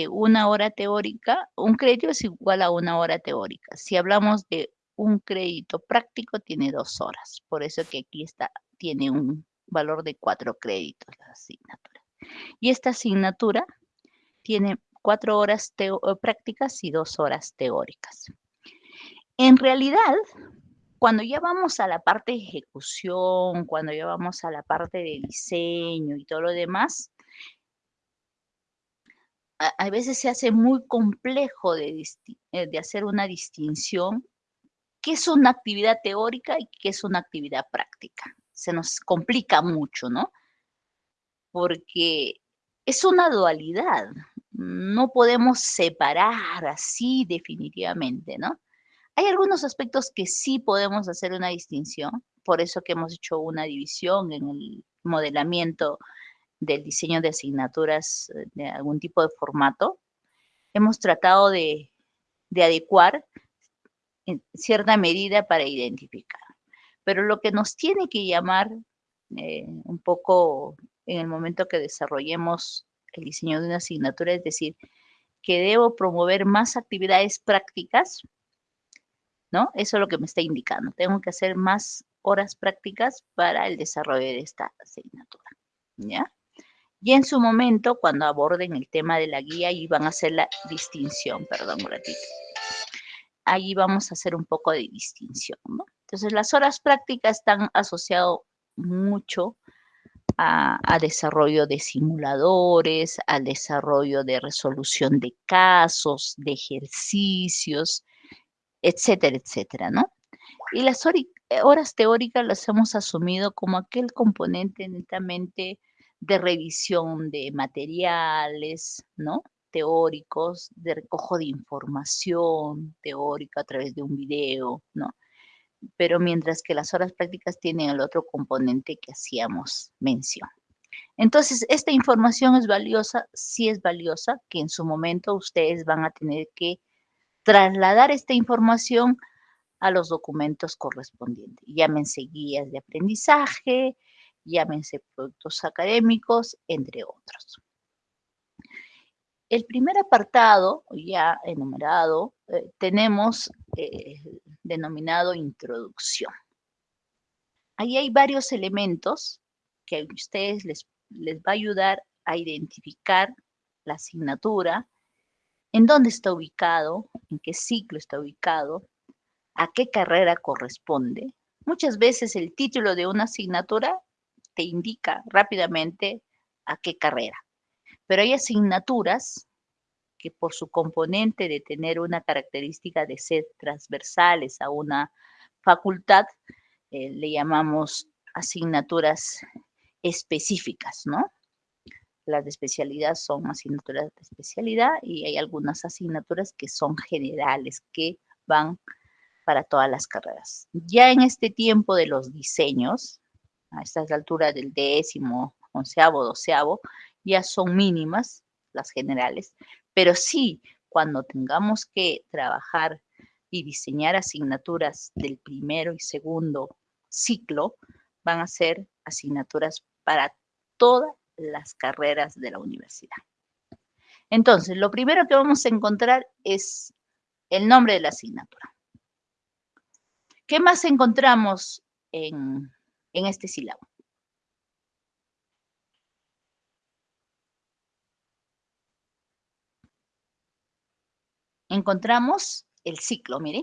una hora teórica, un crédito es igual a una hora teórica. Si hablamos de un crédito práctico, tiene dos horas. Por eso que aquí está, tiene un valor de cuatro créditos la asignatura. Y esta asignatura tiene cuatro horas eh, prácticas y dos horas teóricas. En realidad, cuando ya vamos a la parte de ejecución, cuando ya vamos a la parte de diseño y todo lo demás, a, veces se hace muy complejo de, eh, de hacer una distinción qué es una actividad teórica y qué es una actividad práctica. Se nos complica mucho, ¿no? Porque es una dualidad. No podemos separar así definitivamente, ¿no? Hay algunos aspectos que sí podemos hacer una distinción, por eso que hemos hecho una división en el modelamiento del diseño de asignaturas eh, de algún tipo de formato. Hemos tratado de, adecuar en cierta medida para identificar. Pero lo que nos tiene que llamar eh, un poco en el momento que desarrollemos el diseño de una asignatura, es decir, que debo promover más actividades prácticas ¿no? Eso es lo que me está indicando. Tengo que hacer más horas prácticas para el desarrollo de esta asignatura, ¿ya? Y en su momento, cuando aborden el tema de la guía, y van a hacer la distinción, perdón ratito. Ahí vamos a hacer un poco de distinción. Entonces, las horas prácticas están asociadas mucho a, a, desarrollo de simuladores, al desarrollo de resolución de casos, de ejercicios, etcétera, etcétera, ¿no? Y las horas teóricas las hemos asumido como aquel componente netamente de revisión de materiales, ¿no? Teóricos, de recojo de información teórica a través de un video, ¿no? Pero mientras que las horas prácticas tienen el otro componente que hacíamos mención. Entonces, esta información es valiosa, sí es valiosa, que en su momento ustedes van a tener que trasladar esta información a los documentos correspondientes. Llámense guías de aprendizaje, llámense productos académicos, entre otros. El primer apartado, ya enumerado, eh, tenemos eh, denominado introducción. Ahí hay varios elementos que a ustedes les, les va a ayudar a identificar la asignatura, en dónde está ubicado, en qué ciclo está ubicado, a qué carrera corresponde. Muchas veces el título de una asignatura te indica rápidamente a qué carrera, pero hay asignaturas que por su componente de tener una característica de ser transversales a una facultad, eh, le llamamos asignaturas específicas, ¿no? Las de especialidad son asignaturas de especialidad y hay algunas asignaturas que son generales, que van para todas las carreras. Ya en este tiempo de los diseños, a estas alturas del décimo, onceavo, doceavo, ya son mínimas las generales, pero sí cuando tengamos que trabajar y diseñar asignaturas del primero y segundo ciclo, van a ser asignaturas para todas las carreras de la universidad. Entonces, lo primero que vamos a encontrar es el nombre de la asignatura. ¿Qué más encontramos en, este sílabo? Encontramos el ciclo, mire.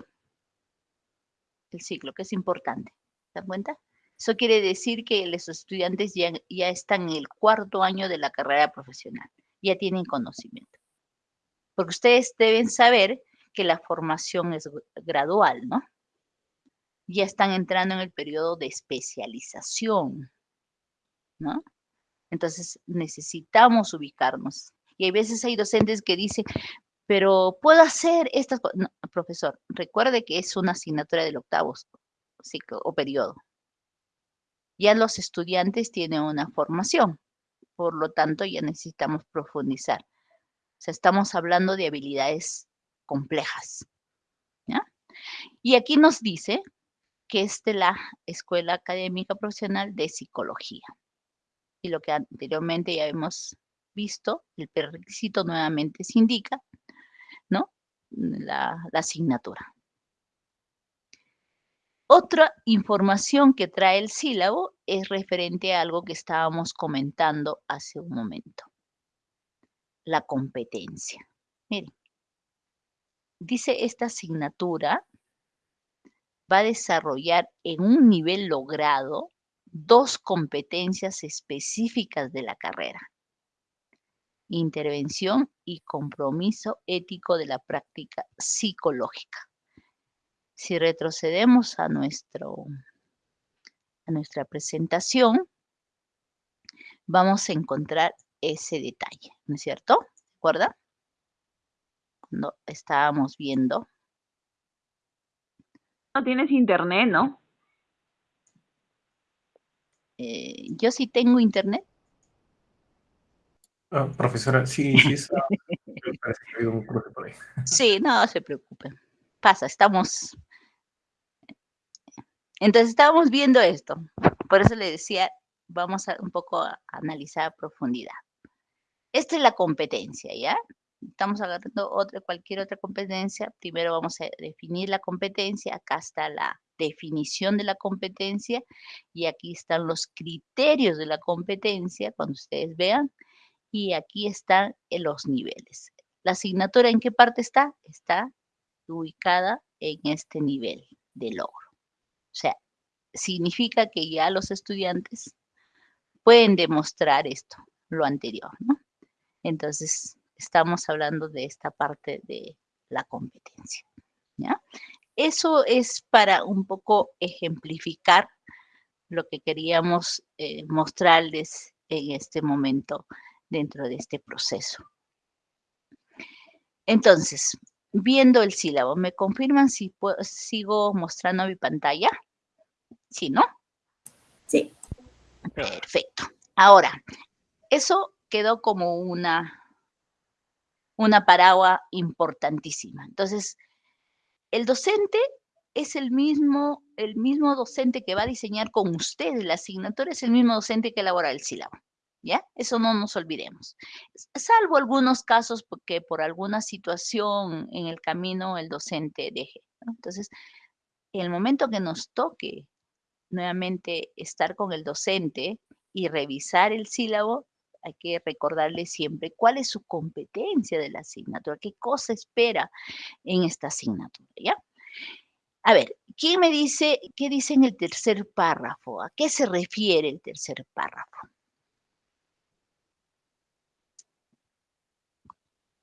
El ciclo, que es importante. ¿Se dan cuenta? Eso quiere decir que los estudiantes ya, ya están en el cuarto año de la carrera profesional, ya tienen conocimiento. Porque ustedes deben saber que la formación es gradual, ¿no? Ya están entrando en el periodo de especialización, ¿no? Entonces necesitamos ubicarnos. Y hay veces hay docentes que dicen, pero puedo hacer estas cosas. No, profesor, recuerde que es una asignatura del octavo ciclo o periodo ya los estudiantes tienen una formación, por lo tanto ya necesitamos profundizar. O sea, estamos hablando de habilidades complejas. Y aquí nos dice que es de la Escuela Académica Profesional de Psicología. Y lo que anteriormente ya hemos visto, el requisito nuevamente se indica, ¿no? la asignatura. Otra información que trae el sílabo es referente a algo que estábamos comentando hace un momento. La competencia. Miren, dice esta asignatura va a desarrollar en un nivel logrado dos competencias específicas de la carrera. Intervención y compromiso ético de la práctica psicológica. Si retrocedemos a, nuestro, a nuestra presentación, vamos a encontrar ese detalle, ¿no es cierto? ¿De acuerdo? Cuando estábamos viendo. No tienes internet, ¿no? Eh, yo sí tengo internet. Ah, profesora, sí, sí, parece que hay un cruce por ahí. Sí, no se preocupen. Pasa, estamos entonces estábamos viendo esto. Por eso le decía, vamos a un poco a analizar a profundidad. Esta es la competencia, ¿ya? Estamos agarrando otra, cualquier otra competencia. Primero vamos a definir la competencia. Acá está la definición de la competencia y aquí están los criterios de la competencia, cuando ustedes vean. Y aquí están los niveles. ¿La asignatura en qué parte está? Está ubicada en este nivel de logro. O sea, significa que ya los estudiantes pueden demostrar esto, lo anterior, ¿no? Entonces, estamos hablando de esta parte de la competencia, ¿ya? Eso es para un poco ejemplificar lo que queríamos eh, mostrarles en este momento dentro de este proceso. Entonces, viendo el sílabo. ¿Me confirman si sigo mostrando mi pantalla? Sí, ¿no? Sí. Perfecto. Ahora, eso quedó como una, una paraguas importantísima. Entonces, el docente es el mismo, el mismo docente que va a diseñar con ustedes la asignatura, es el mismo docente que elabora el sílabo. ¿Ya? Eso no nos olvidemos. Salvo algunos casos porque por alguna situación en el camino el docente deje. Entonces, en el momento que nos toque nuevamente estar con el docente y revisar el sílabo, hay que recordarle siempre cuál es su competencia de la asignatura, qué cosa espera en esta asignatura, ¿ya? A ver, ¿quién me dice, qué dice en el tercer párrafo? ¿A qué se refiere el tercer párrafo?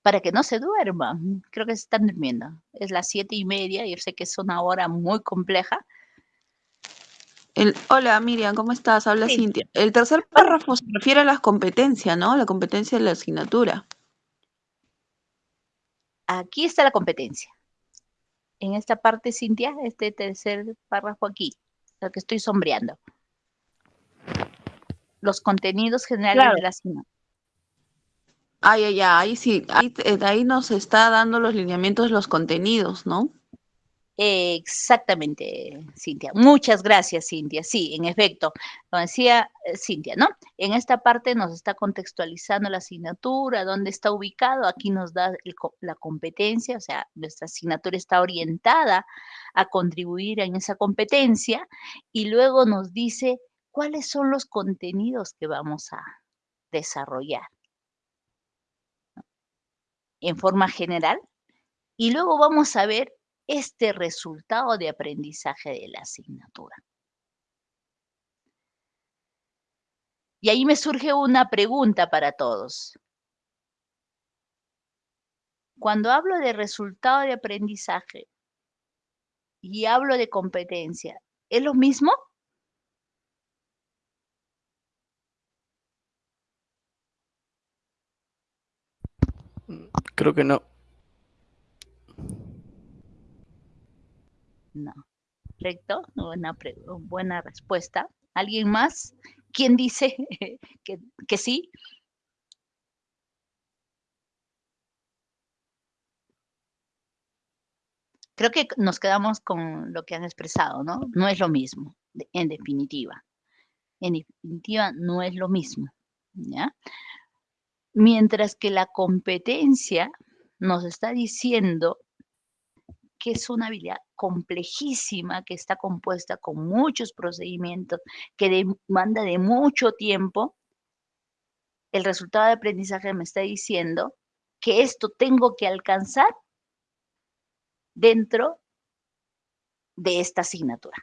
Para que no se duerman, creo que se están durmiendo. Es las siete y media, yo sé que es una hora muy compleja, El, hola Miriam, ¿cómo estás? Habla Sí. Cintia. El tercer párrafo se refiere a las competencias, ¿no? La competencia de la asignatura. Aquí está la competencia. En esta parte, Cintia, este tercer párrafo aquí, lo que estoy sombreando. Los contenidos generales Claro. de la asignatura. Ay, ay, ay, ahí sí, ahí, eh, ahí nos está dando los lineamientos los contenidos, ¿no? Exactamente, Cintia. Muchas gracias, Cintia. Sí, en efecto, lo decía eh, Cintia, ¿no? En esta parte nos está contextualizando la asignatura, dónde está ubicado. Aquí nos da la competencia, o sea, nuestra asignatura está orientada a contribuir en esa competencia y luego nos dice cuáles son los contenidos que vamos a desarrollar en forma general y luego vamos a ver este resultado de aprendizaje de la asignatura. Y ahí me surge una pregunta para todos. Cuando hablo de resultado de aprendizaje y hablo de competencia, ¿es lo mismo? Creo que no. No. Correcto, buena, buena respuesta. ¿Alguien más? ¿Quién dice que, que sí? Creo que nos quedamos con lo que han expresado, ¿no? No es lo mismo, en definitiva. En definitiva, no es lo mismo, ¿ya? Mientras que la competencia nos está diciendo que es una habilidad complejísima, que está compuesta con muchos procedimientos, que demanda de mucho tiempo, el resultado de aprendizaje me está diciendo que esto tengo que alcanzar dentro de esta asignatura.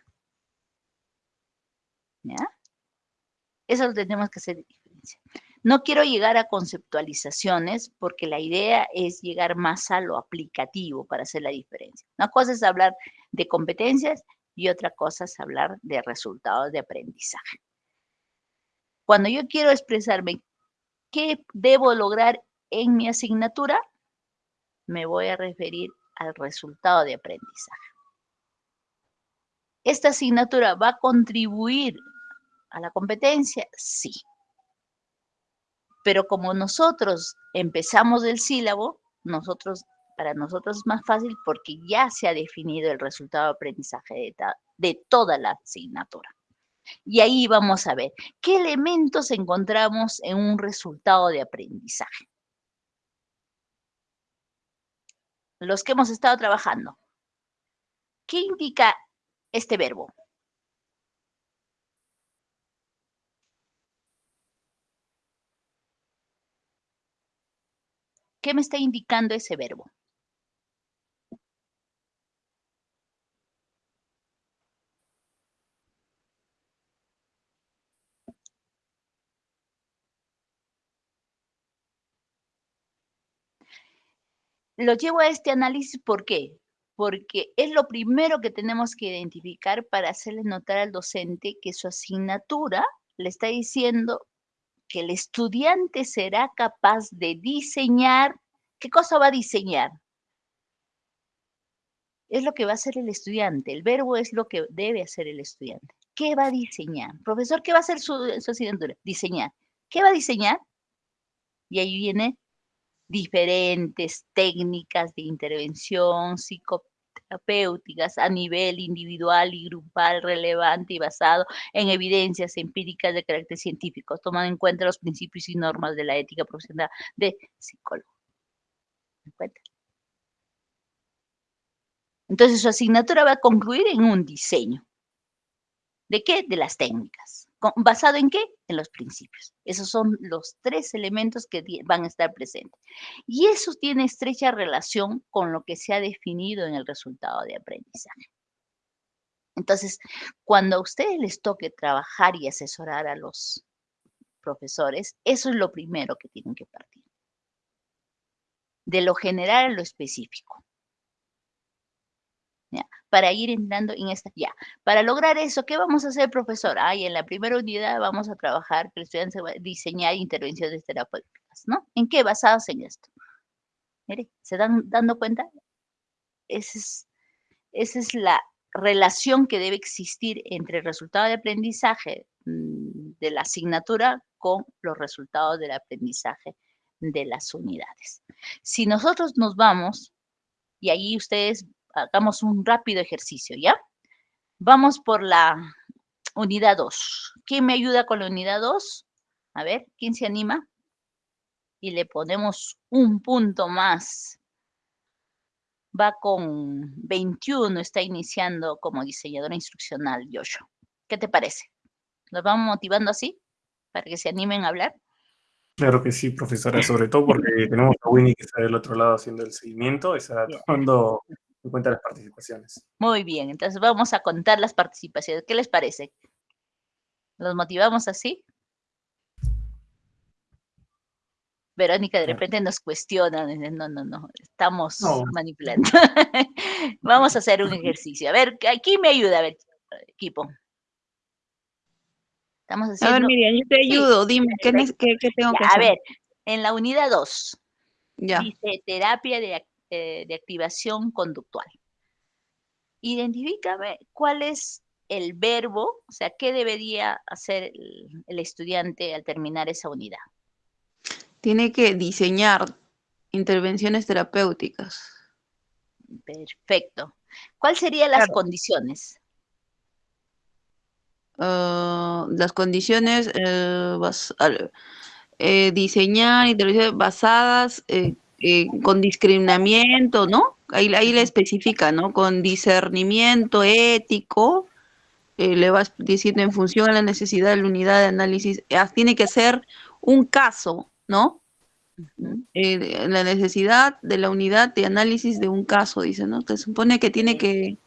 ¿Ya? Eso lo tenemos que hacer diferencia. No quiero llegar a conceptualizaciones porque la idea es llegar más a lo aplicativo para hacer la diferencia. Una cosa es hablar de competencias y otra cosa es hablar de resultados de aprendizaje. Cuando yo quiero expresarme qué debo lograr en mi asignatura, me voy a referir al resultado de aprendizaje. ¿Esta asignatura va a contribuir a la competencia? Sí. Pero como nosotros empezamos el sílabo, nosotros, para nosotros es más fácil porque ya se ha definido el resultado de aprendizaje de, de toda la asignatura. Y ahí vamos a ver qué elementos encontramos en un resultado de aprendizaje. Los que hemos estado trabajando. ¿Qué indica este verbo? ¿Qué me está indicando ese verbo? Lo llevo a este análisis, ¿por qué? Porque es lo primero que tenemos que identificar para hacerle notar al docente que su asignatura le está diciendo que el estudiante será capaz de diseñar. ¿Qué cosa va a diseñar? Es lo que va a hacer el estudiante. El verbo es lo que debe hacer el estudiante. ¿Qué va a diseñar? Profesor, ¿qué va a hacer su, su? Diseñar. ¿Qué va a diseñar? Y ahí viene diferentes técnicas de intervención, psico, terapéuticas a nivel individual y grupal, relevante y basado en evidencias empíricas de carácter científico, tomando en cuenta los principios y normas de la ética profesional de psicólogo. Entonces su asignatura va a concluir en un diseño. ¿De qué? De las técnicas. ¿Basado en qué? En los principios. Esos son los tres elementos que van a estar presentes. Y eso tiene estrecha relación con lo que se ha definido en el resultado de aprendizaje. Entonces, cuando a ustedes les toque trabajar y asesorar a los profesores, eso es lo primero que tienen que partir. De lo general a lo específico para ir entrando en esta, ya. Para lograr eso, ¿qué vamos a hacer, profesor? Ay, en la primera unidad vamos a trabajar, que el estudiante va a diseñar intervenciones terapéuticas, ¿no? ¿En qué basados en esto? Mire, ¿se dan dando cuenta? Esa es, esa es la relación que debe existir entre el resultado de aprendizaje mm, de la asignatura con los resultados del aprendizaje de las unidades. Si nosotros nos vamos, y ahí ustedes hagamos un rápido ejercicio, ¿ya? Vamos por la unidad 2. ¿Quién me ayuda con la unidad 2? A ver, ¿quién se anima? Y le ponemos un punto más. Va con 21, está iniciando como diseñadora instruccional, Joshua. ¿Qué te parece? ¿Los vamos motivando así? Para que se animen a hablar. Claro que sí, profesora, sobre todo porque tenemos a Winnie que está del otro lado haciendo el seguimiento, está tomando cuenta las participaciones. Muy bien, entonces vamos a contar las participaciones. ¿Qué les parece? ¿Los motivamos así? Verónica de repente nos cuestiona, no, no, no, estamos manipulando. Vamos a hacer un ejercicio. A ver, aquí me ayuda, a ver, equipo. Estamos haciendo... A ver, Miriam, yo te ayudo, dime, ¿qué, tengo que hacer? A ver, en la unidad 2, dice terapia de eh, de activación conductual. Identifícame cuál es el verbo, o sea, qué debería hacer el, estudiante al terminar esa unidad. Tiene que diseñar intervenciones terapéuticas. Perfecto. ¿Cuáles serían las condiciones? Ah, las condiciones, eh, diseñar intervenciones basadas eh, con discriminamiento, ¿no? Ahí, ahí le especifica, ¿no? Con discernimiento ético, eh, le vas diciendo en función a la necesidad de la unidad de análisis, ah, tiene que ser un caso, ¿no? Eh, la necesidad de la unidad de análisis de un caso, dice, ¿no? Se supone que tiene que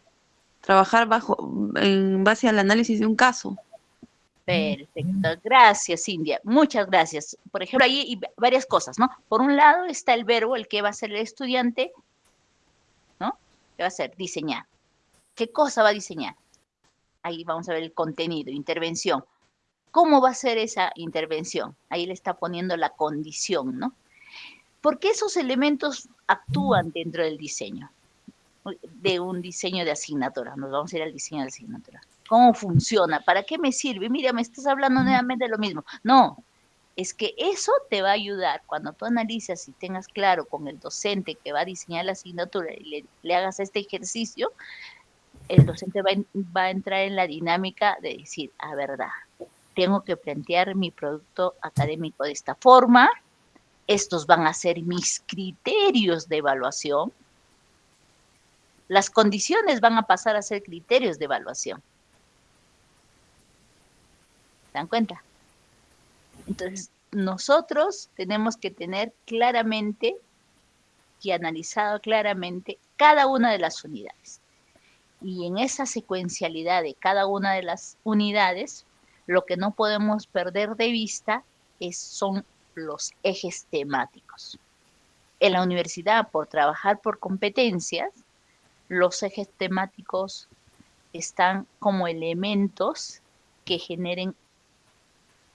trabajar bajo, en base al análisis de un caso. Perfecto, gracias India, muchas gracias. Por ejemplo, ahí hay varias cosas, ¿no? Por un lado está el verbo, el que va a ser el estudiante, ¿no? ¿Qué va a hacer? Diseñar. ¿Qué cosa va a diseñar? Ahí vamos a ver el contenido, intervención. ¿Cómo va a ser esa intervención? Ahí le está poniendo la condición, ¿no? Porque esos elementos actúan dentro del diseño, de un diseño de asignatura. Nos vamos a ir al diseño de asignatura cómo funciona, para qué me sirve. Mira, me estás hablando nuevamente de lo mismo. No, es que eso te va a ayudar cuando tú analizas y tengas claro con el docente que va a diseñar la asignatura y le, hagas este ejercicio, el docente va, va, a entrar en la dinámica de decir, a verdad, tengo que plantear mi producto académico de esta forma, estos van a ser mis criterios de evaluación, las condiciones van a pasar a ser criterios de evaluación. ¿Se dan cuenta? Entonces, nosotros tenemos que tener claramente y analizado claramente cada una de las unidades. Y en esa secuencialidad de cada una de las unidades, lo que no podemos perder de vista es, son los ejes temáticos. En la universidad, por trabajar por competencias, los ejes temáticos están como elementos que generen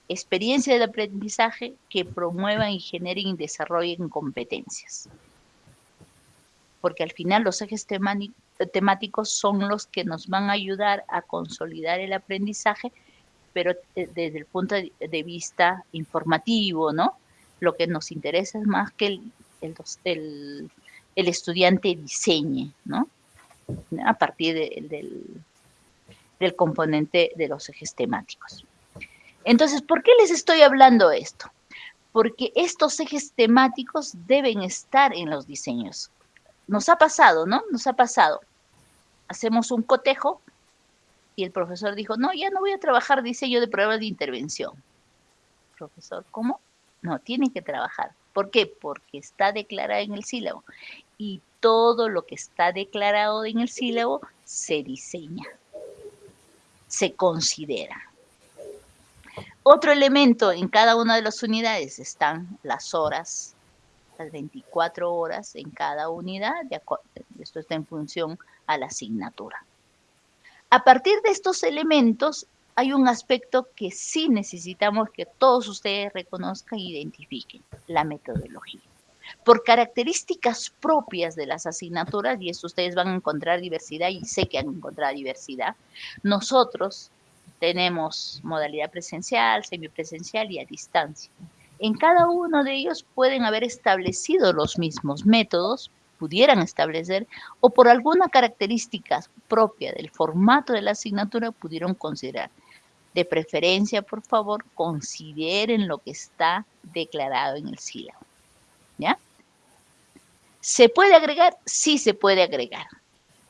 experiencia de aprendizaje que promuevan y generen y desarrollen competencias. Porque al final los ejes temáticos son los que nos van a ayudar a consolidar el aprendizaje, pero desde el punto de vista informativo, ¿no? Lo que nos interesa es más que el, el, el estudiante diseñe, ¿no? a partir del, del componente de los ejes temáticos. Entonces, ¿por qué les estoy hablando esto? Porque estos ejes temáticos deben estar en los diseños. Nos ha pasado, ¿no? Nos ha pasado. Hacemos un cotejo y el profesor dijo, no, ya no voy a trabajar diseño de pruebas de intervención. Profesor, ¿cómo? No, tiene que trabajar. ¿Por qué? Porque está declarado en el sílabo. Y todo lo que está declarado en el sílabo se diseña, se considera. Otro elemento en cada una de las unidades están las horas, las 24 horas en cada unidad, esto está en función a la asignatura. A partir de estos elementos hay un aspecto que sí necesitamos que todos ustedes reconozcan e identifiquen, la metodología. Por características propias de las asignaturas, y eso ustedes van a encontrar diversidad, y sé que han encontrado diversidad, nosotros tenemos modalidad presencial, semipresencial y a distancia. En cada uno de ellos pueden haber establecido los mismos métodos, pudieran establecer, o por alguna característica propia del formato de la asignatura pudieron considerar. De preferencia, por favor, consideren lo que está declarado en el sílabo. ¿Ya? ¿Se puede agregar? Sí se puede agregar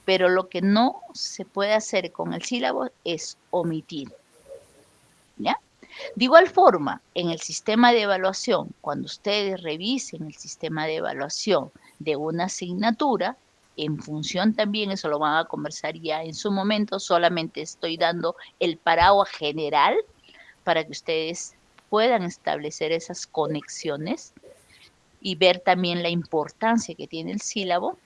pero lo que no se puede hacer con el sílabo es omitir. ¿Ya? De igual forma, en el sistema de evaluación, cuando ustedes revisen el sistema de evaluación de una asignatura, en función también, eso lo van a conversar ya en su momento, solamente estoy dando el paraguas general para que ustedes puedan establecer esas conexiones y ver también la importancia que tiene el sílabo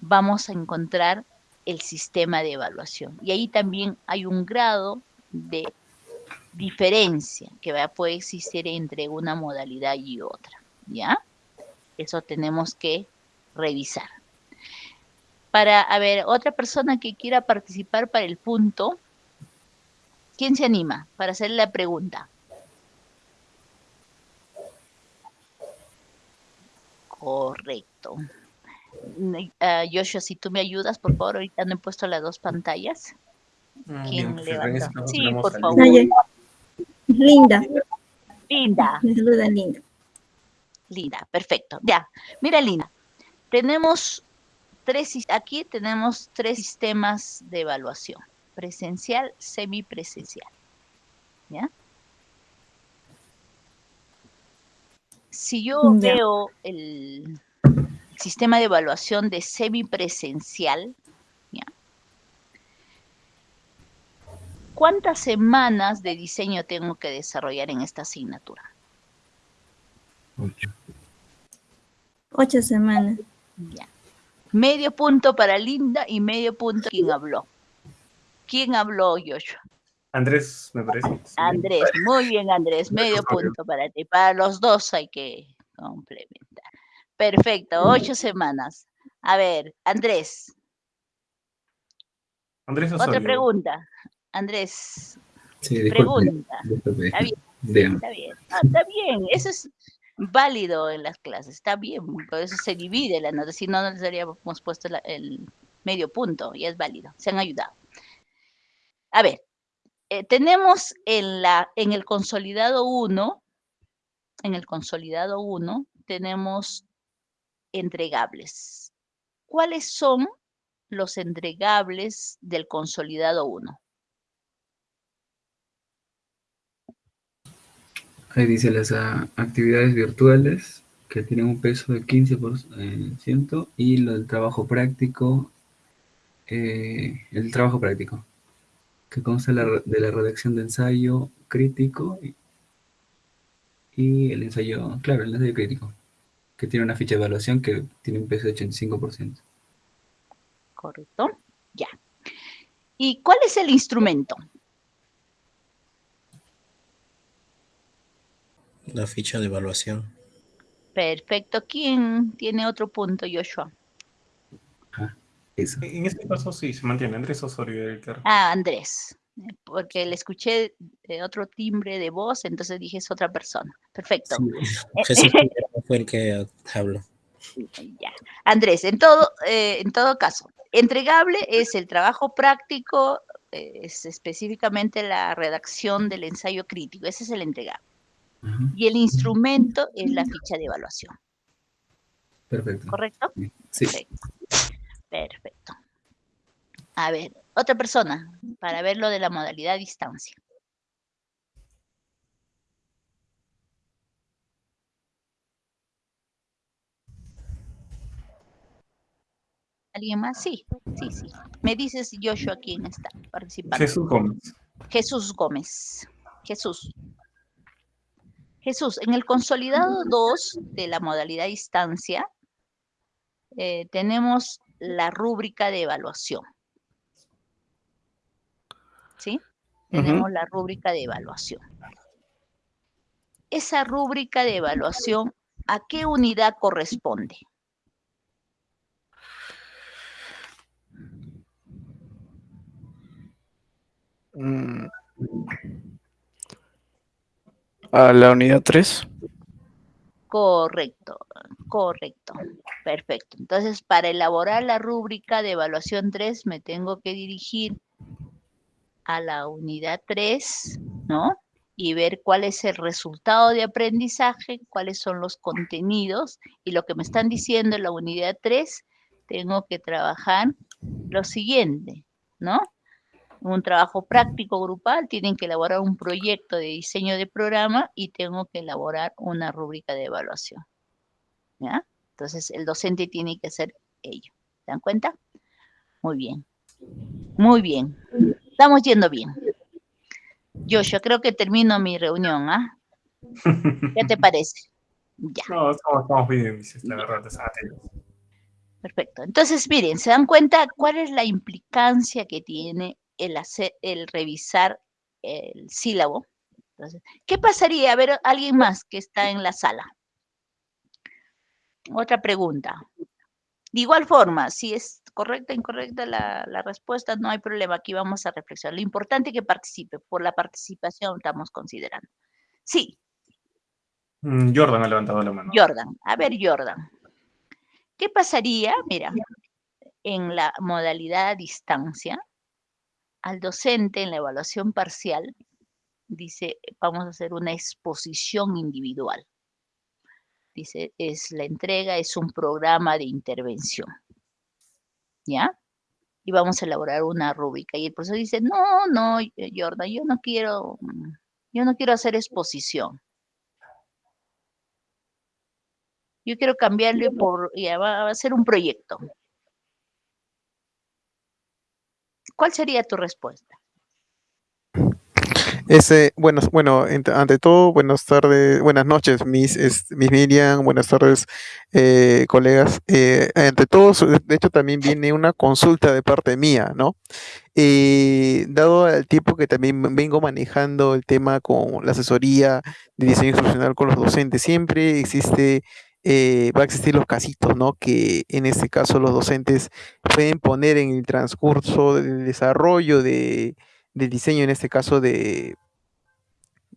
vamos a encontrar el sistema de evaluación. Y ahí también hay un grado de diferencia que va, puede existir entre una modalidad y otra, ¿ya? Eso tenemos que revisar. Para, a ver, otra persona que quiera participar para el punto, ¿quién se anima para hacer la pregunta? Correcto. Uh, Joshua, si tú me ayudas, por favor, ahorita no he puesto las dos pantallas. Mm, ¿Quién bien, levanta? pues, Sí, por favor. Linda, Linda, me saluda Linda. Linda, perfecto. Ya, mira, Linda, tenemos tres, aquí tenemos tres sistemas de evaluación, presencial, semipresencial. ¿Ya? Si yo Ya. veo el sistema de evaluación de semipresencial, ¿ya? ¿cuántas semanas de diseño tengo que desarrollar en esta asignatura? Ocho semanas. Ya. Medio punto para Linda y medio punto quien habló. ¿Quién habló, Joshua? Andrés, me parece. sí. Andrés, muy bien, Andrés, medio punto para ti. Para los dos hay que complementar. Perfecto, ocho semanas. A ver, Andrés, Andrés otra pregunta. Andrés, Sí, disculpe. pregunta. Está bien. Está bien, ah, está bien, eso es válido en las clases, está bien, por eso se divide la nota, si no, no les habríamos puesto la- el medio punto, y es válido, se han ayudado. A ver, eh, tenemos en, la, en el consolidado 1, en el consolidado 1, tenemos entregables. ¿Cuáles son los entregables del consolidado 1? Ahí dice las ah, actividades virtuales que tienen un peso de 15% y lo del trabajo práctico, eh, el trabajo práctico, que consta de la redacción de ensayo crítico y el ensayo, claro, el ensayo crítico, que tiene una ficha de evaluación que tiene un peso de 85%. ¿Correcto? Ya. ¿Y cuál es el instrumento? La ficha de evaluación. Perfecto. ¿Quién tiene otro punto, Joshua? Eso. En este caso sí, se mantiene. Andrés Osorio era el que Ah, Andrés. eh, Porque le escuché eh, otro timbre de voz, entonces dije es otra persona. Perfecto. Sí, Jesús Figueroa fue el que habló. Ya. Andrés, en todo, eh, en todo caso, entregable es el trabajo práctico, eh, es específicamente la redacción del ensayo crítico, ese es el entregable. Y el instrumento es la ficha de evaluación, Perfecto. ¿correcto? Sí. Perfecto. Perfecto. A ver, otra persona, para ver lo de la modalidad a distancia. ¿Alguien más? Sí, sí, sí. Me dices, Joshua, quién está participando. Jesús Gómez. Jesús Gómez. Jesús. Jesús, en el consolidado 2 de la modalidad distancia, eh, tenemos la rúbrica de evaluación. ¿Sí? Tenemos la rúbrica de evaluación. Esa rúbrica de evaluación, ¿a qué unidad corresponde? A la unidad 3. Correcto, correcto, perfecto. Entonces, para elaborar la rúbrica de evaluación 3, me tengo que dirigir a la unidad 3, ¿no? Y ver cuál es el resultado de aprendizaje, cuáles son los contenidos, y lo que me están diciendo en la unidad 3, tengo que trabajar lo siguiente, ¿no? Un trabajo práctico grupal, tienen que elaborar un proyecto de diseño de programa y tengo que elaborar una rúbrica de evaluación. ¿Ya? Entonces, el docente tiene que hacer ello. ¿Se dan cuenta? Muy bien. Muy bien. Estamos yendo bien. Joshua, creo que termino mi reunión, ¿ah? ¿Qué te parece? Ya. No, estamos, estamos bien, la verdad. Perfecto. Entonces, miren, ¿se dan cuenta cuál es la implicancia que tiene el, hacer, el revisar el sílabo. Entonces, ¿qué pasaría? A ver, alguien más que está en la sala. Otra pregunta. De igual forma, si es correcta o incorrecta la, la, respuesta, no hay problema. Aquí vamos a reflexionar. Lo importante es que participe. Por la participación estamos considerando. Sí. Mm, Jordan ha levantado la mano. Jordan. A ver, Jordan. ¿Qué pasaría? Mira, en la modalidad a distancia, al docente en la evaluación parcial, dice, vamos a hacer una exposición individual. Dice, es la entrega, es un programa de intervención. ¿Ya? Y vamos a elaborar una rúbrica. Y el profesor dice, no, no, Jordan, yo no quiero, yo no quiero hacer exposición. Yo quiero cambiarle por, ya va a ser un proyecto. ¿Cuál sería tu respuesta? Bueno, bueno, ante todo, buenas tardes, buenas noches, mis, mis Miriam, buenas tardes, eh, colegas. Eh, ante todo, de hecho, también viene una consulta de parte mía, ¿no? Eh, dado el tiempo que también vengo manejando el tema con la asesoría de diseño instruccional con los docentes, siempre existe eh, va a existir los casitos, ¿no? Que en este caso los docentes pueden poner en el transcurso del desarrollo de, del diseño, en este caso de,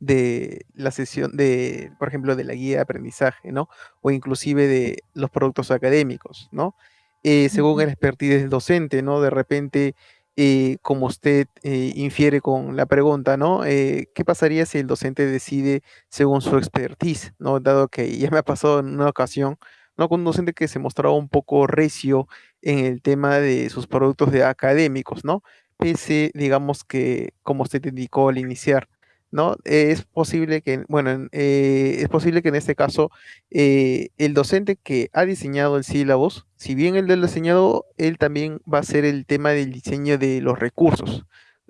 de la sesión de, por ejemplo, de la guía de aprendizaje, ¿no? O inclusive de los productos académicos, ¿no? Eh, según el expertise del docente, ¿no? De repente eh, como usted eh, infiere con la pregunta, ¿no? Eh, ¿Qué pasaría si el docente decide según su expertise, ¿no? Dado que ya me ha pasado en una ocasión, ¿no? Con un docente que se mostraba un poco recio en el tema de sus productos de académicos, ¿no? Pese, digamos que, como usted indicó al iniciar, ¿no? es posible que, bueno, eh, es posible que en este caso eh, el docente que ha diseñado el sílabus, si bien él lo ha diseñado, él también va a hacer el tema del diseño de los recursos.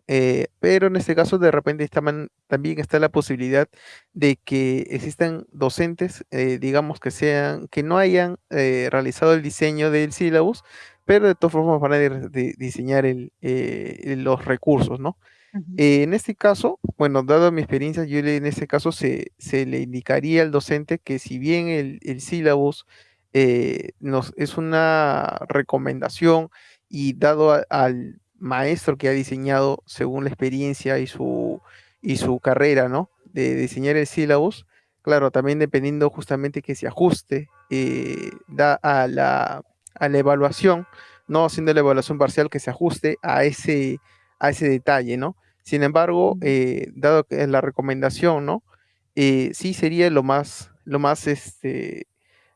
Eh, pero en este caso de repente también está la posibilidad de que existan docentes, digamos que sean, que no hayan realizado el diseño del sílabus, pero de todas formas van a diseñar el, los recursos, ¿no? Eh, en este caso, bueno, dado mi experiencia, yo en este caso se, se, le indicaría al docente que si bien el, el sílabus eh, nos, es una recomendación y dado al maestro que ha diseñado según la experiencia y su, y su carrera, ¿no? De diseñar el sílabus, claro, también dependiendo justamente que se ajuste eh, da a la, a la evaluación, no haciendo la evaluación parcial que se ajuste a ese, a ese detalle, ¿no? Sin embargo, eh, dado que es la recomendación, ¿no? Eh, sí sería lo más, lo más, este,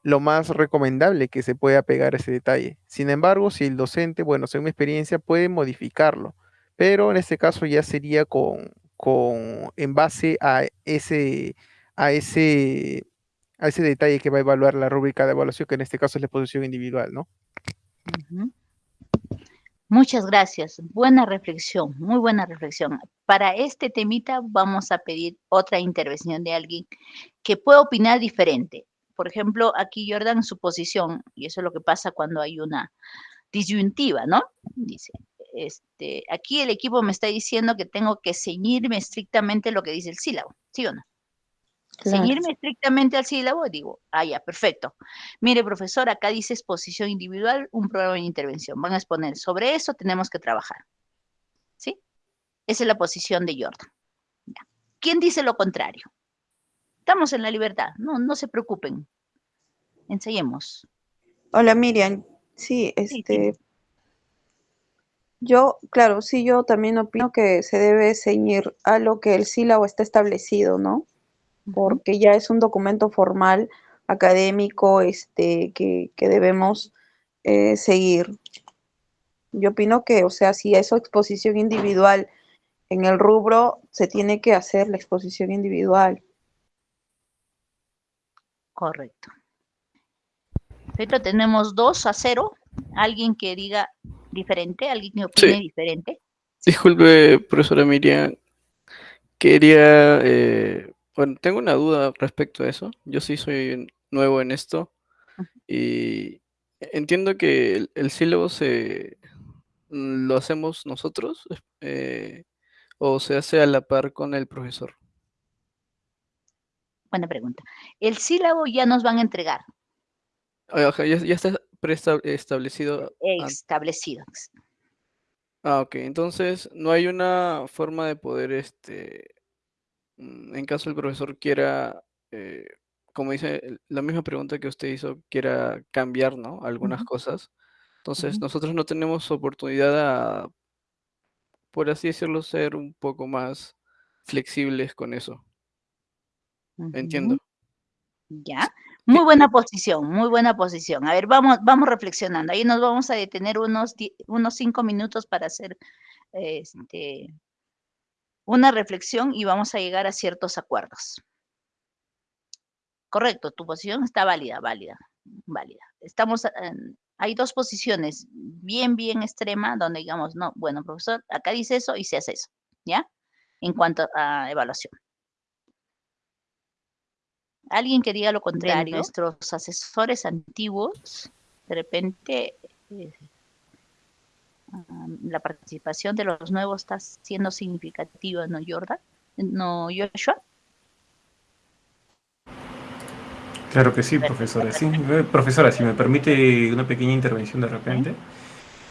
lo más recomendable que se pueda pegar ese detalle. Sin embargo, si el docente, bueno, según mi experiencia, puede modificarlo, pero en este caso ya sería con, con en base a ese, a ese, a ese detalle que va a evaluar la rúbrica de evaluación, que en este caso es la exposición individual, ¿no? Ujú. Muchas gracias. Buena reflexión, muy buena reflexión. Para este temita vamos a pedir otra intervención de alguien que pueda opinar diferente. Por ejemplo, aquí Jordan, su posición, y eso es lo que pasa cuando hay una disyuntiva, ¿no? Dice, este, aquí el equipo me está diciendo que tengo que ceñirme estrictamente lo que dice el sílabo, ¿sí o no? Claro. Ceñirme estrictamente al sílabo, digo, ah, ya, perfecto. Mire, profesor, acá dice exposición individual, un programa de intervención. Van a exponer. Sobre eso tenemos que trabajar. ¿Sí? Esa es la posición de Jordan. Ya. ¿Quién dice lo contrario? Estamos en la libertad, no, no se preocupen. Ensayemos. Hola Miriam, sí, este, yo, claro, sí, yo también opino que se debe ceñir a lo que el sílabo está establecido, ¿no? Porque ya es un documento formal, académico, este, que, que debemos eh, seguir. Yo opino que, o sea, si es exposición individual en el rubro, se tiene que hacer la exposición individual. Correcto. Perfecto, tenemos dos a cero. Alguien que diga diferente, alguien que opine Sí. diferente. Disculpe, profesora Miriam. Quería, eh, bueno, tengo una duda respecto a eso. Yo sí soy nuevo en esto y entiendo que el, el sílabo se mm, lo hacemos nosotros eh, o se hace a la par con el profesor. Buena pregunta. El sílabo ya nos van a entregar, ya, ya está preestablecido. establecido. Ah, ok. Entonces, no hay una forma de poder, este, en caso el profesor quiera, eh, como dice la misma pregunta que usted hizo, quiera cambiar, ¿no? Algunas cosas. Entonces, nosotros no tenemos oportunidad a, por así decirlo, ser un poco más flexibles con eso. Entiendo. Ya. Muy buena posición, muy buena posición. A ver, vamos, vamos reflexionando. Ahí nos vamos a detener unos, unos cinco minutos para hacer este, una reflexión y vamos a llegar a ciertos acuerdos. Correcto, tu posición está válida, válida, válida. Estamos, en- hay dos posiciones bien, bien extrema donde digamos, no, bueno, profesor, acá dice eso y se hace eso, ¿ya? En cuanto a evaluación. Alguien que diga lo contrario, nuestros asesores antiguos, de repente, eh, la participación de los nuevos está siendo significativa, ¿no, Jordan? ¿No, Joshua? Claro que sí, profesora. Sí, eh, profesora, si me permite una pequeña intervención de repente.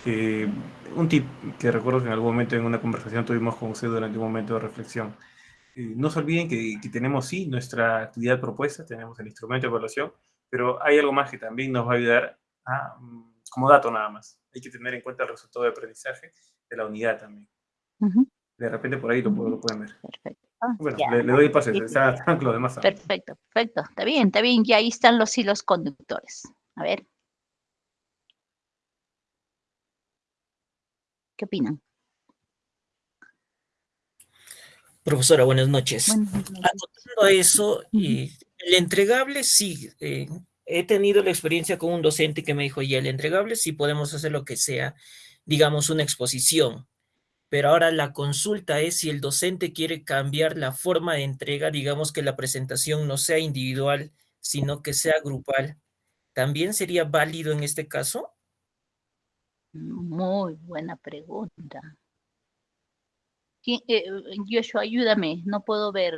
Eh, un tip que recuerdo que en algún momento en una conversación tuvimos con usted durante un momento de reflexión. Eh, no se olviden que, que tenemos, sí, nuestra actividad propuesta, tenemos el instrumento de evaluación, pero hay algo más que también nos va a ayudar a, mm, como dato nada más. Hay que tener en cuenta el resultado de aprendizaje de la unidad también. De repente por ahí lo, pueden ver. Perfecto. Ah, Bueno, ya. le, le doy el pase, Sí, demás. Perfecto, perfecto. Está bien, está bien. Ya ahí están los hilos conductores. A ver. ¿Qué opinan? Profesora, buenas noches. Buenas noches. Acotando a eso, eh, el entregable sí, eh, he tenido la experiencia con un docente que me dijo, ya el entregable sí podemos hacer lo que sea, digamos, una exposición. Pero ahora la consulta es si el docente quiere cambiar la forma de entrega, digamos que la presentación no sea individual, sino que sea grupal. ¿También sería válido en este caso? Muy buena pregunta. ¿Quién- eh, Joshua, ayúdame. No puedo ver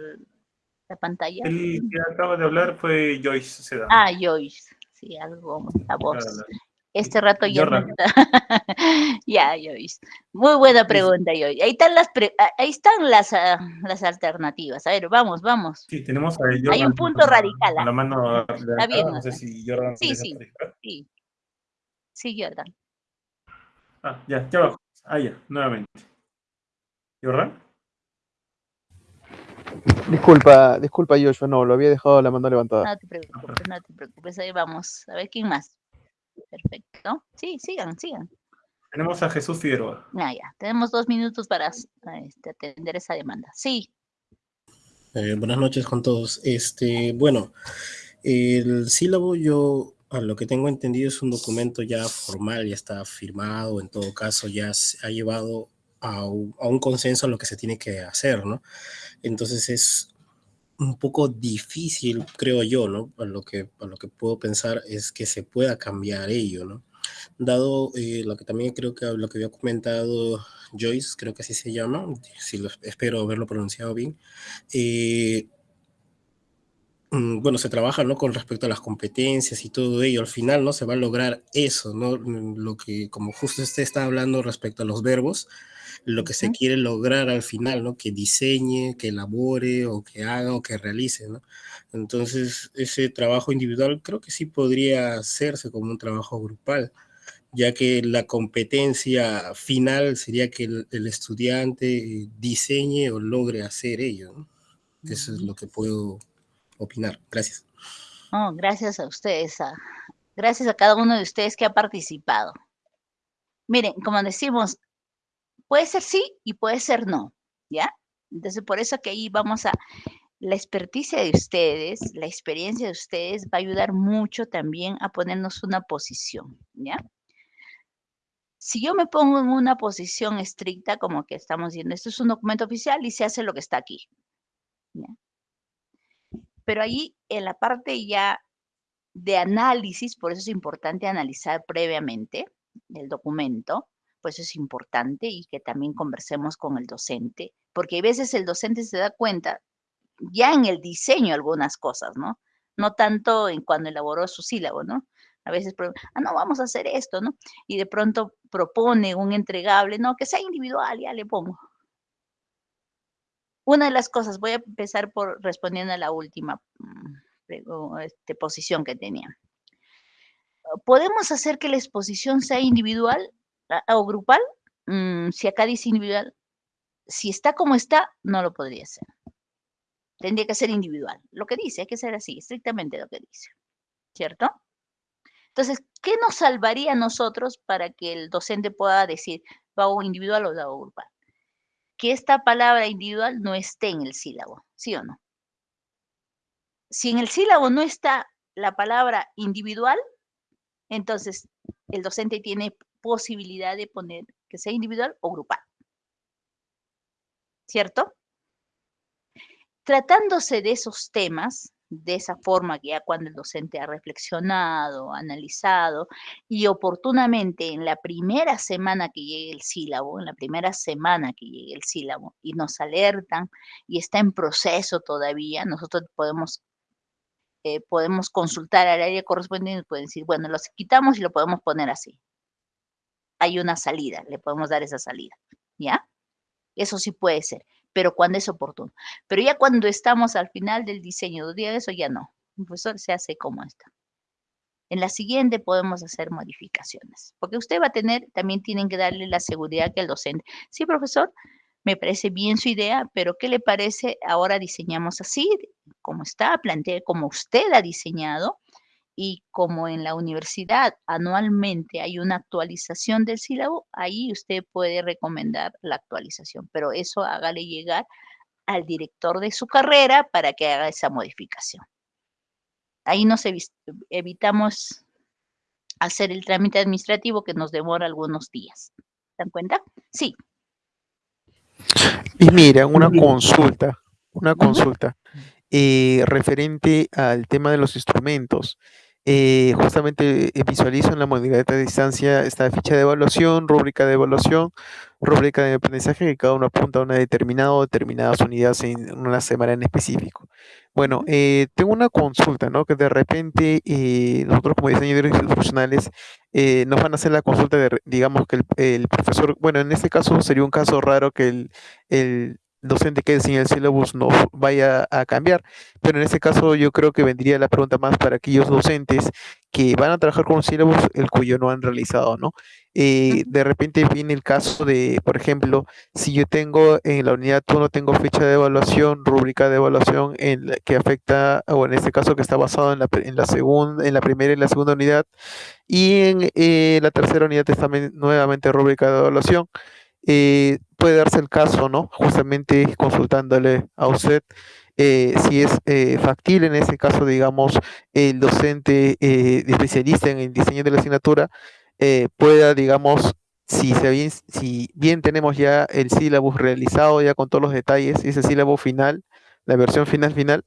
la pantalla. El que acaba de hablar fue Joyce. Ah, Joyce. Sí, algo, la voz. Claro. Este rato ya no Jordan. está. Ya, Joyce. Muy buena pregunta, Joyce. Ahí están las, pre- ah, ahí están las, ah, las alternativas. A ver, vamos, vamos. Sí, tenemos a Hay Jordan un punto con radical. con la Está bien, no sé si Jordan Sí, sí, sí. Sí, Jordan. Ah, ya, ya abajo. Ah, ya, nuevamente. ¿Jordan? Disculpa, disculpa, Joshua, no, lo había dejado la mano levantada. No te preocupes, no te preocupes. Ahí vamos. A ver quién más. Perfecto. Sí, sigan, sigan. Tenemos a Jesús Figueroa. Ah, ya. Tenemos dos minutos para este, atender esa demanda. Sí. Eh, buenas noches con todos. Este, bueno, el sílabo yo, a lo que tengo entendido, es un documento ya formal, ya está firmado, en todo caso ya se ha llevado a un, consenso a lo que se tiene que hacer, ¿no? Entonces es un poco difícil, creo yo, ¿no? A lo que, lo que puedo pensar es que se pueda cambiar ello, ¿no? Dado eh, lo que también creo que lo que había comentado Joyce, creo que así se llama, si lo, espero haberlo pronunciado bien, eh, mm, bueno, se trabaja, ¿no? Con respecto a las competencias y todo ello, al final, ¿no? Se va a lograr eso, ¿no? Mm, Lo que, como justo usted está hablando respecto a los verbos, lo que se quiere lograr al final, ¿no? Que diseñe, que elabore o que haga o que realice, ¿no? Entonces, ese trabajo individual creo que sí podría hacerse como un trabajo grupal, ya que la competencia final sería que el, el estudiante diseñe o logre hacer ello, ¿no? Eso es lo que puedo opinar. Gracias. Oh, gracias a ustedes, a- gracias a cada uno de ustedes que ha participado. Miren, como decimos, puede ser sí y puede ser no, ¿ya? Entonces, por eso que ahí vamos a, la experticia de ustedes, la experiencia de ustedes va a ayudar mucho también a ponernos una posición, ¿ya? Si yo me pongo en una posición estricta, como que estamos diciendo, esto es un documento oficial y se hace lo que está aquí. Pero ahí en la parte ya de análisis, por eso es importante analizar previamente el documento, por eso es importante y que también conversemos con el docente, porque a veces el docente se da cuenta ya en el diseño algunas cosas, ¿no? No tanto en cuando elaboró su sílabo, ¿no? A veces, ah, no, vamos a hacer esto, ¿no? Y de pronto propone un entregable, no, que sea individual, ya le pongo. Una de las cosas, voy a empezar por respondiendo a la última mm, este, posición que tenía. ¿Podemos hacer que la exposición sea individual o grupal? Mm, si acá dice individual, si está como está, no lo podría hacer. Tendría que ser individual. Lo que dice, hay que ser así, estrictamente lo que dice. ¿Cierto? Entonces, ¿qué nos salvaría a nosotros para que el docente pueda decir, ¿lo hago individual o lo grupal? Que esta palabra individual no esté en el sílabo, ¿sí o no? Si en el sílabo no está la palabra individual, entonces el docente tiene posibilidad de poner que sea individual o grupal. ¿Cierto? Tratándose de esos temas, de esa forma que ya cuando el docente ha reflexionado, analizado y oportunamente en la primera semana que llegue el sílabo, en la primera semana que llegue el sílabo y nos alertan y está en proceso todavía, nosotros podemos eh, podemos consultar al área correspondiente y pueden decir, bueno, los quitamos y lo podemos poner así. Hay una salida, le podemos dar esa salida, ¿ya? Eso sí puede ser, pero cuando es oportuno. Pero ya cuando estamos al final del diseño, día eso ya no. El profesor se hace como está. En la siguiente podemos hacer modificaciones, porque usted va a tener, también tienen que darle la seguridad que el docente. Sí, profesor, me parece bien su idea, pero ¿qué le parece? Ahora diseñamos así, como está, plantee como usted ha diseñado y como en la universidad anualmente hay una actualización del sílabo, ahí usted puede recomendar la actualización, pero eso hágale llegar al director de su carrera para que haga esa modificación. Ahí nos evi- evitamos hacer el trámite administrativo que nos demora algunos días. ¿Se dan cuenta? Sí. Y mira, una consulta, una consulta eh, referente al tema de los instrumentos. Eh, justamente eh, visualizo en la modalidad de distancia esta ficha de evaluación, rúbrica de evaluación, rúbrica de aprendizaje que cada uno apunta a una determinada o determinadas unidades en una semana en específico. Bueno, eh, tengo una consulta, ¿no? Que de repente nosotros como diseñadores institucionales nos van a hacer la consulta de, digamos que el, el, profesor, bueno, en este caso sería un caso raro que el, el docente que enseña el syllabus no vaya a cambiar. Pero en este caso yo creo que vendría la pregunta más para aquellos docentes que van a trabajar con un syllabus el cuyo no han realizado, ¿no? Eh, de repente viene el caso de, por ejemplo, si yo tengo en la unidad 1 tengo fecha de evaluación, rúbrica de evaluación en que afecta, o en este caso que está basado en la, en la segunda, en la primera y la segunda unidad, y en eh, la tercera unidad está nuevamente rúbrica de evaluación. Eh, puede darse el caso, ¿no? Justamente consultándole a usted eh, si es eh, factible en ese caso, digamos, el docente especialista en el diseño de la asignatura pueda, digamos, si, bien, si bien tenemos ya el sílabus realizado ya con todos los detalles, ese sílabo final, la versión final final,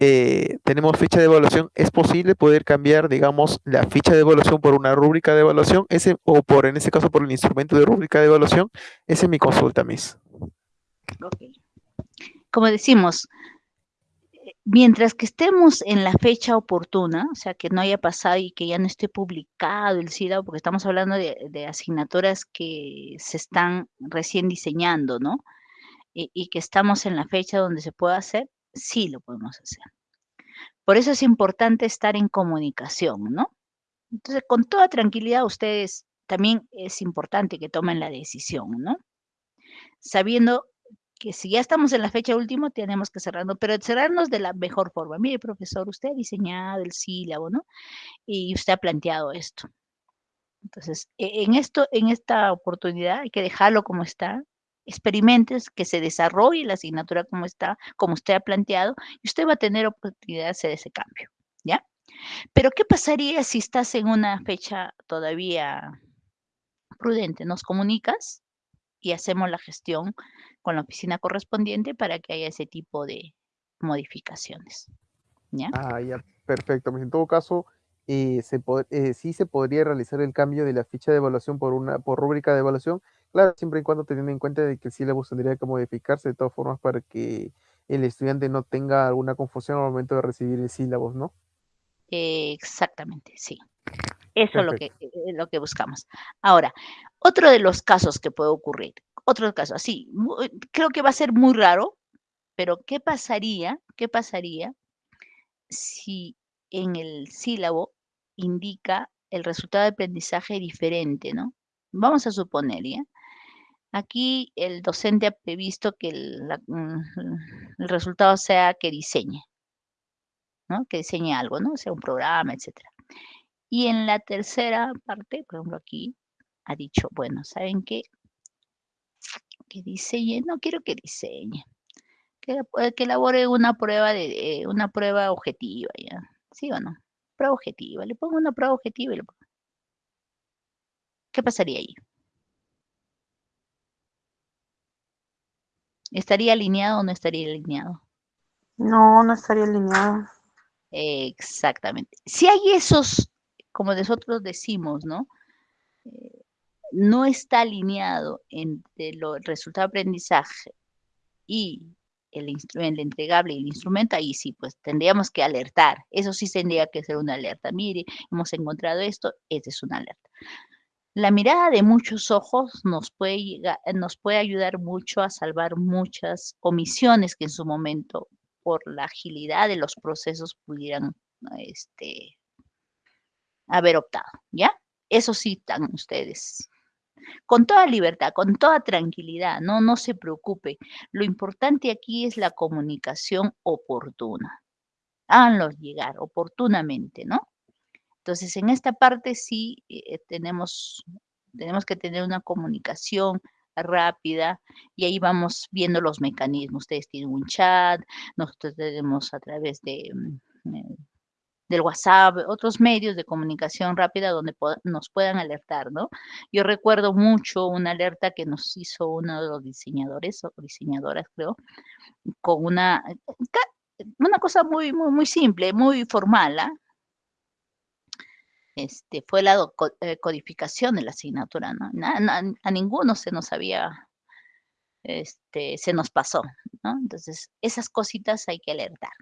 eh, tenemos ficha de evaluación, es posible poder cambiar, digamos, la ficha de evaluación por una rúbrica de evaluación, ese, o por, en este caso, por el instrumento de rúbrica de evaluación. Esa es mi consulta, Miss. Como decimos, mientras que estemos en la fecha oportuna, o sea, que no haya pasado y que ya no esté publicado el SIDA, porque estamos hablando de, de asignaturas que se están recién diseñando, ¿no? Y, y, que estamos en la fecha donde se pueda hacer, sí lo podemos hacer. Por eso es importante estar en comunicación, ¿no? Entonces, con toda tranquilidad, ustedes también es importante que tomen la decisión, ¿no? Sabiendo que si ya estamos en la fecha última, tenemos que cerrarnos, pero cerrarnos de la mejor forma. Mire, profesor, usted ha diseñado el sílabo, ¿no? Y usted ha planteado esto. Entonces, e-, en esto, en esta oportunidad hay que dejarlo como está, experimentes, que se desarrolle la asignatura como está, como usted ha planteado, y usted va a tener oportunidad de hacer ese cambio, ¿ya? Pero, ¿qué pasaría si estás en una fecha todavía prudente? ¿Nos comunicas? Y hacemos la gestión con la oficina correspondiente para que haya ese tipo de modificaciones. ¿Ya? Ah, ya, perfecto. Pues, en todo caso, eh, se eh, sí se podría realizar el cambio de la ficha de evaluación por una por rúbrica de evaluación Claro, siempre y cuando teniendo en cuenta de que el sílabo tendría que modificarse de todas formas para que el estudiante no tenga alguna confusión al momento de recibir el sílabo, ¿no? Exactamente, sí. Eso es lo que, eh, lo que buscamos. Ahora, otro de los casos que puede ocurrir, otro caso así, creo que va a ser muy raro, pero ¿qué pasaría, qué pasaría si en el sílabo indica el resultado de aprendizaje diferente, ¿no? Vamos a suponer, ¿ya? Aquí el docente ha previsto que el, mm, el resultado sea que diseñe, ¿no? Que diseñe algo, ¿no? Sea un programa, etcétera. Y en la tercera parte, por ejemplo, aquí ha dicho, bueno, ¿saben qué? Que diseñe, no quiero que diseñe, que, que elabore una prueba de eh, una prueba objetiva. ¿Sí o no? Prueba objetiva, le pongo una prueba objetiva y le pongo. ¿Qué pasaría ahí? ¿Estaría alineado o no estaría alineado? No, no estaría alineado. Exactamente. Si hay esos, como nosotros decimos, ¿no? Eh, no está alineado entre el resultado de aprendizaje y el, el entregable y el instrumento, ahí sí, pues tendríamos que alertar. Eso sí tendría que ser una alerta. Mire, hemos encontrado esto, esta es una alerta. La mirada de muchos ojos nos puede, nos puede ayudar mucho a salvar muchas omisiones que en su momento, por la agilidad de los procesos, pudieran este, haber optado, ¿ya? Eso sí están ustedes. Con toda libertad, con toda tranquilidad, no, no se preocupe. Lo importante aquí es la comunicación oportuna. Háganlo llegar oportunamente, ¿no? Entonces, en esta parte sí eh, tenemos, tenemos que tener una comunicación rápida y ahí vamos viendo los mecanismos. Ustedes tienen un chat, nosotros tenemos a través de, mm, eh, del WhatsApp, otros medios de comunicación rápida donde nos puedan alertar, ¿no? Yo recuerdo mucho una alerta que nos hizo uno de los diseñadores o diseñadoras, creo, con una, una cosa muy, muy, muy simple, muy formal, ¿ah? Este, fue la eh, codificación de la asignatura, ¿no? a ninguno se nos había, este, se nos pasó, ¿no? Entonces, esas cositas hay que alertar.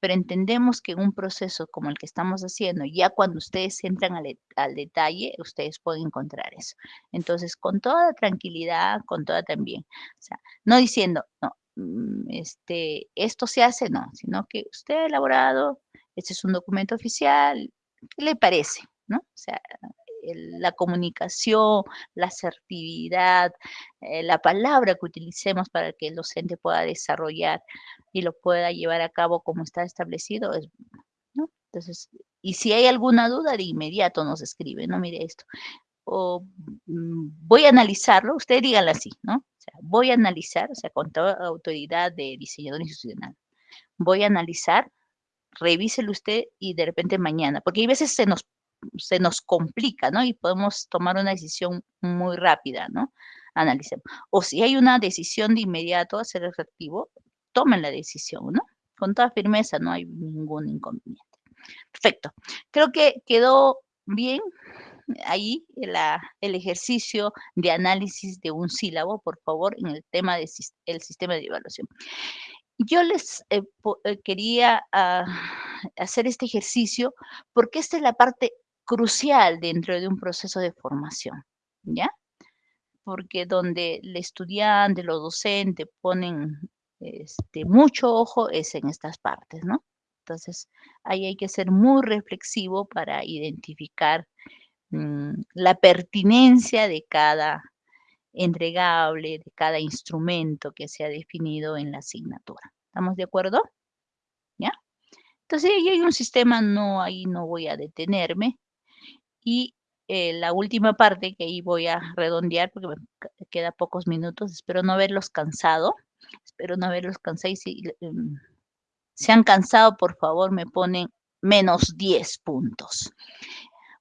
Pero entendemos que en un proceso como el que estamos haciendo, ya cuando ustedes entran al, al detalle, ustedes pueden encontrar eso. Entonces, con toda tranquilidad, con toda también, o sea, no diciendo, no, mm, este, esto se hace, no, sino que usted ha elaborado, este es un documento oficial, ¿qué le parece? ¿No? O sea, la comunicación, la asertividad, eh, la palabra que utilicemos para que el docente pueda desarrollar y lo pueda llevar a cabo como está establecido, es, ¿no? Entonces, y si hay alguna duda, de inmediato nos escribe, no mire esto. O mm, voy a analizarlo, usted dígalo así, ¿no? Voy a analizar, o sea, con toda autoridad de diseñador institucional, voy a analizar, revíselo usted y de repente mañana, porque hay veces se nos se nos complica, ¿no? Y podemos tomar una decisión muy rápida, ¿no? Analicemos. O si hay una decisión de inmediato a ser efectivo, tomen la decisión, ¿no? Con toda firmeza, no hay ningún inconveniente. Perfecto. Creo que quedó bien ahí el ejercicio de análisis de un sílabo, por favor, en el tema del sistema de evaluación. Yo les eh, eh, quería ah, hacer este ejercicio porque esta es la parte crucial dentro de un proceso de formación, ¿ya? Porque donde el estudiante, los docentes ponen este, mucho ojo es en estas partes, ¿no? Entonces, ahí hay que ser muy reflexivo para identificar mm, la pertinencia de cada entregable, de cada instrumento que se ha definido en la asignatura. ¿Estamos de acuerdo? ¿Ya? Entonces, ahí hay un sistema, no, ahí no voy a detenerme. Y eh, la última parte que ahí voy a redondear porque me queda pocos minutos, espero no haberlos cansado, espero no haberlos cansado si em, se han cansado, por favor, me ponen menos 10 puntos.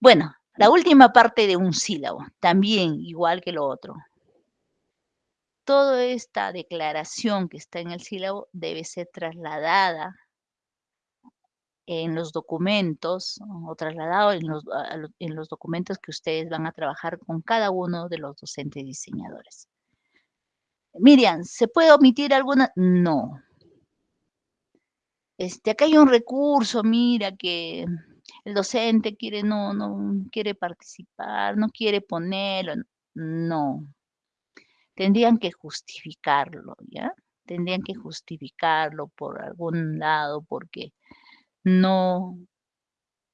Bueno, la última parte de un sílabo, también igual que lo otro. Toda esta declaración que está en el sílabo debe ser trasladada en los documentos o trasladado en los, en los documentos que ustedes van a trabajar con cada uno de los docentes diseñadores. Miriam, ¿se puede omitir alguna? No. Este, acá hay un recurso, mira, que el docente quiere, no, no quiere participar, no quiere ponerlo. No. Tendrían que justificarlo, ¿ya? Tendrían que justificarlo por algún lado, porque no,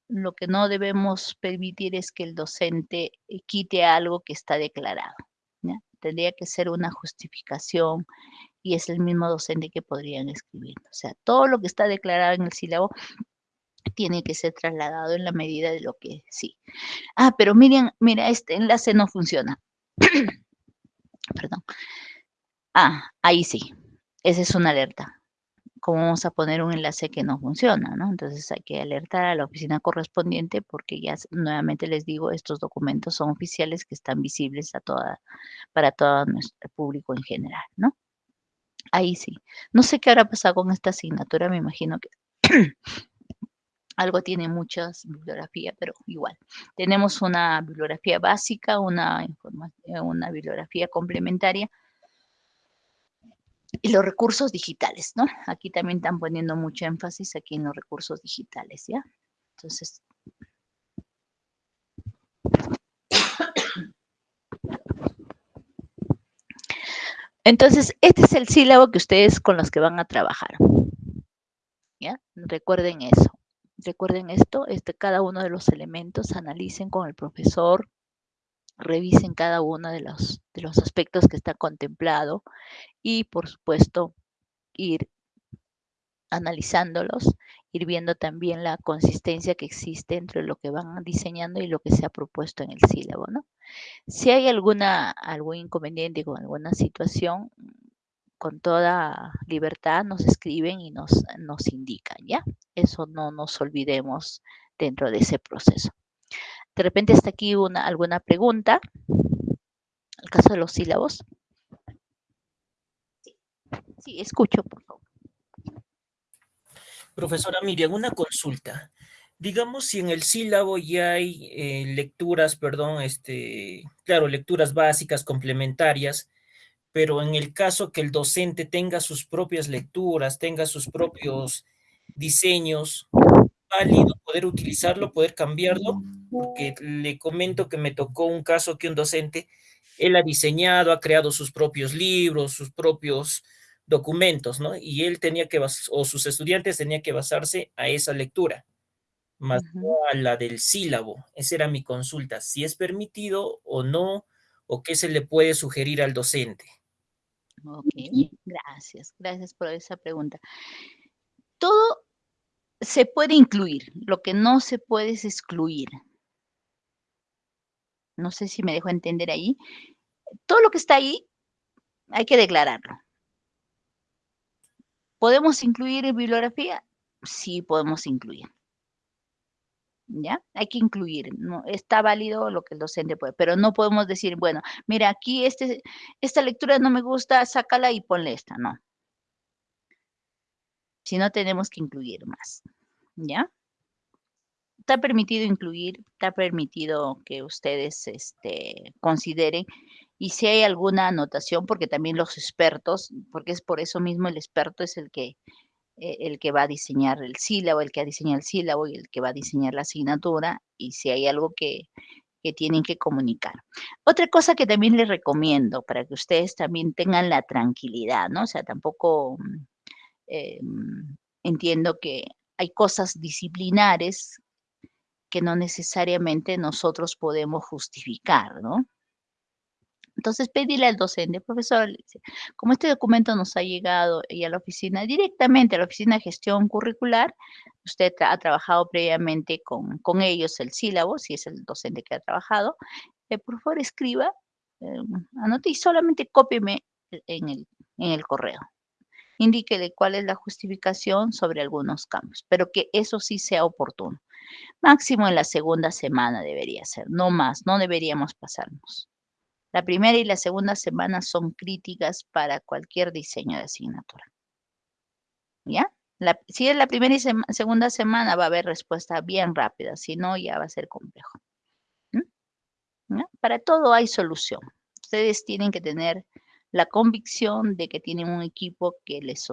lo que no debemos permitir es que el docente eh, quite algo que está declarado. Tendría que ser una justificación y es el mismo docente que podrían escribir. O sea, todo lo que está declarado en el sílabo tiene que ser trasladado en la medida de lo que sí. Ah, pero miren, mira, este enlace no funciona. Perdón. Ah, ahí sí. Esa es una alerta cómo vamos a poner un enlace que no funciona, ¿no? Entonces hay que alertar a la oficina correspondiente porque ya nuevamente les digo, estos documentos son oficiales que están visibles a toda, para todo nuestro público en general, ¿no? Ahí sí. No sé qué habrá pasado con esta asignatura, me imagino que algo tiene muchas bibliografías, pero igual. Tenemos una bibliografía básica, una, una bibliografía complementaria, y los recursos digitales, ¿no? Aquí también están poniendo mucho énfasis aquí en los recursos digitales, ¿ya? Entonces... Entonces, este es el sílabo que ustedes con los que van a trabajar. ¿Ya? Recuerden eso. Recuerden esto, este, cada uno de los elementos, analicen con el profesor, revisen cada uno de los, de los aspectos que está contemplado y, por supuesto, ir analizándolos, ir viendo también la consistencia que existe entre lo que van diseñando y lo que se ha propuesto en el sílabo, ¿no? Si hay alguna, algún inconveniente con alguna situación, con toda libertad nos escriben y nos, nos indican, ¿ya? Eso no nos olvidemos dentro de ese proceso. De repente está aquí una, alguna pregunta. El caso de los sílabos. Sí, escucho, por favor. Profesora Miriam, una consulta. Digamos, si en el sílabo ya hay eh, lecturas, perdón, este, claro, lecturas básicas, complementarias, pero en el caso que el docente tenga sus propias lecturas, tenga sus propios diseños, válido poder utilizarlo, poder cambiarlo, porque le comento que me tocó un caso que un docente, él ha diseñado, ha creado sus propios libros, sus propios documentos, ¿no? Y él tenía que, o sus estudiantes tenían que basarse a esa lectura, más no a la del sílabo. Esa era mi consulta, si es permitido o no, o qué se le puede sugerir al docente. Ok, gracias, gracias por esa pregunta. Todo se puede incluir, lo que no se puede es excluir. No sé si me dejo entender ahí. Todo lo que está ahí hay que declararlo. ¿Podemos incluir en bibliografía? Sí, podemos incluir. ¿Ya? Hay que incluir. No, está válido lo que el docente puede, pero no podemos decir, bueno, mira, aquí este, esta lectura no me gusta, sácala y ponle esta. No. Si no, tenemos que incluir más. ¿Ya? Está permitido incluir, está permitido que ustedes este, consideren y si hay alguna anotación, porque también los expertos, porque es por eso mismo el experto es el que, el que va a diseñar el sílabo, el que diseña el sílabo y el que va a diseñar la asignatura, y si hay algo que, que tienen que comunicar. Otra cosa que también les recomiendo para que ustedes también tengan la tranquilidad, ¿no? O sea, tampoco eh, entiendo que hay cosas disciplinares que no necesariamente nosotros podemos justificar, ¿no? Entonces, pedirle al docente, profesor, como este documento nos ha llegado y a la oficina, directamente a la oficina de gestión curricular, usted ha trabajado previamente con, con ellos el sílabo, si es el docente que ha trabajado, eh, por favor escriba, eh, anote y solamente cópieme en el, en el correo. Indíquele cuál es la justificación sobre algunos cambios, pero que eso sí sea oportuno. Máximo en la segunda semana debería ser, no más, no deberíamos pasarnos. La primera y la segunda semana son críticas para cualquier diseño de asignatura. ¿Ya? si es la primera y segunda semana va a haber respuesta bien rápida, si no ya va a ser complejo. ¿Mm? Para todo hay solución. Ustedes tienen que tener la convicción de que tienen un equipo que, les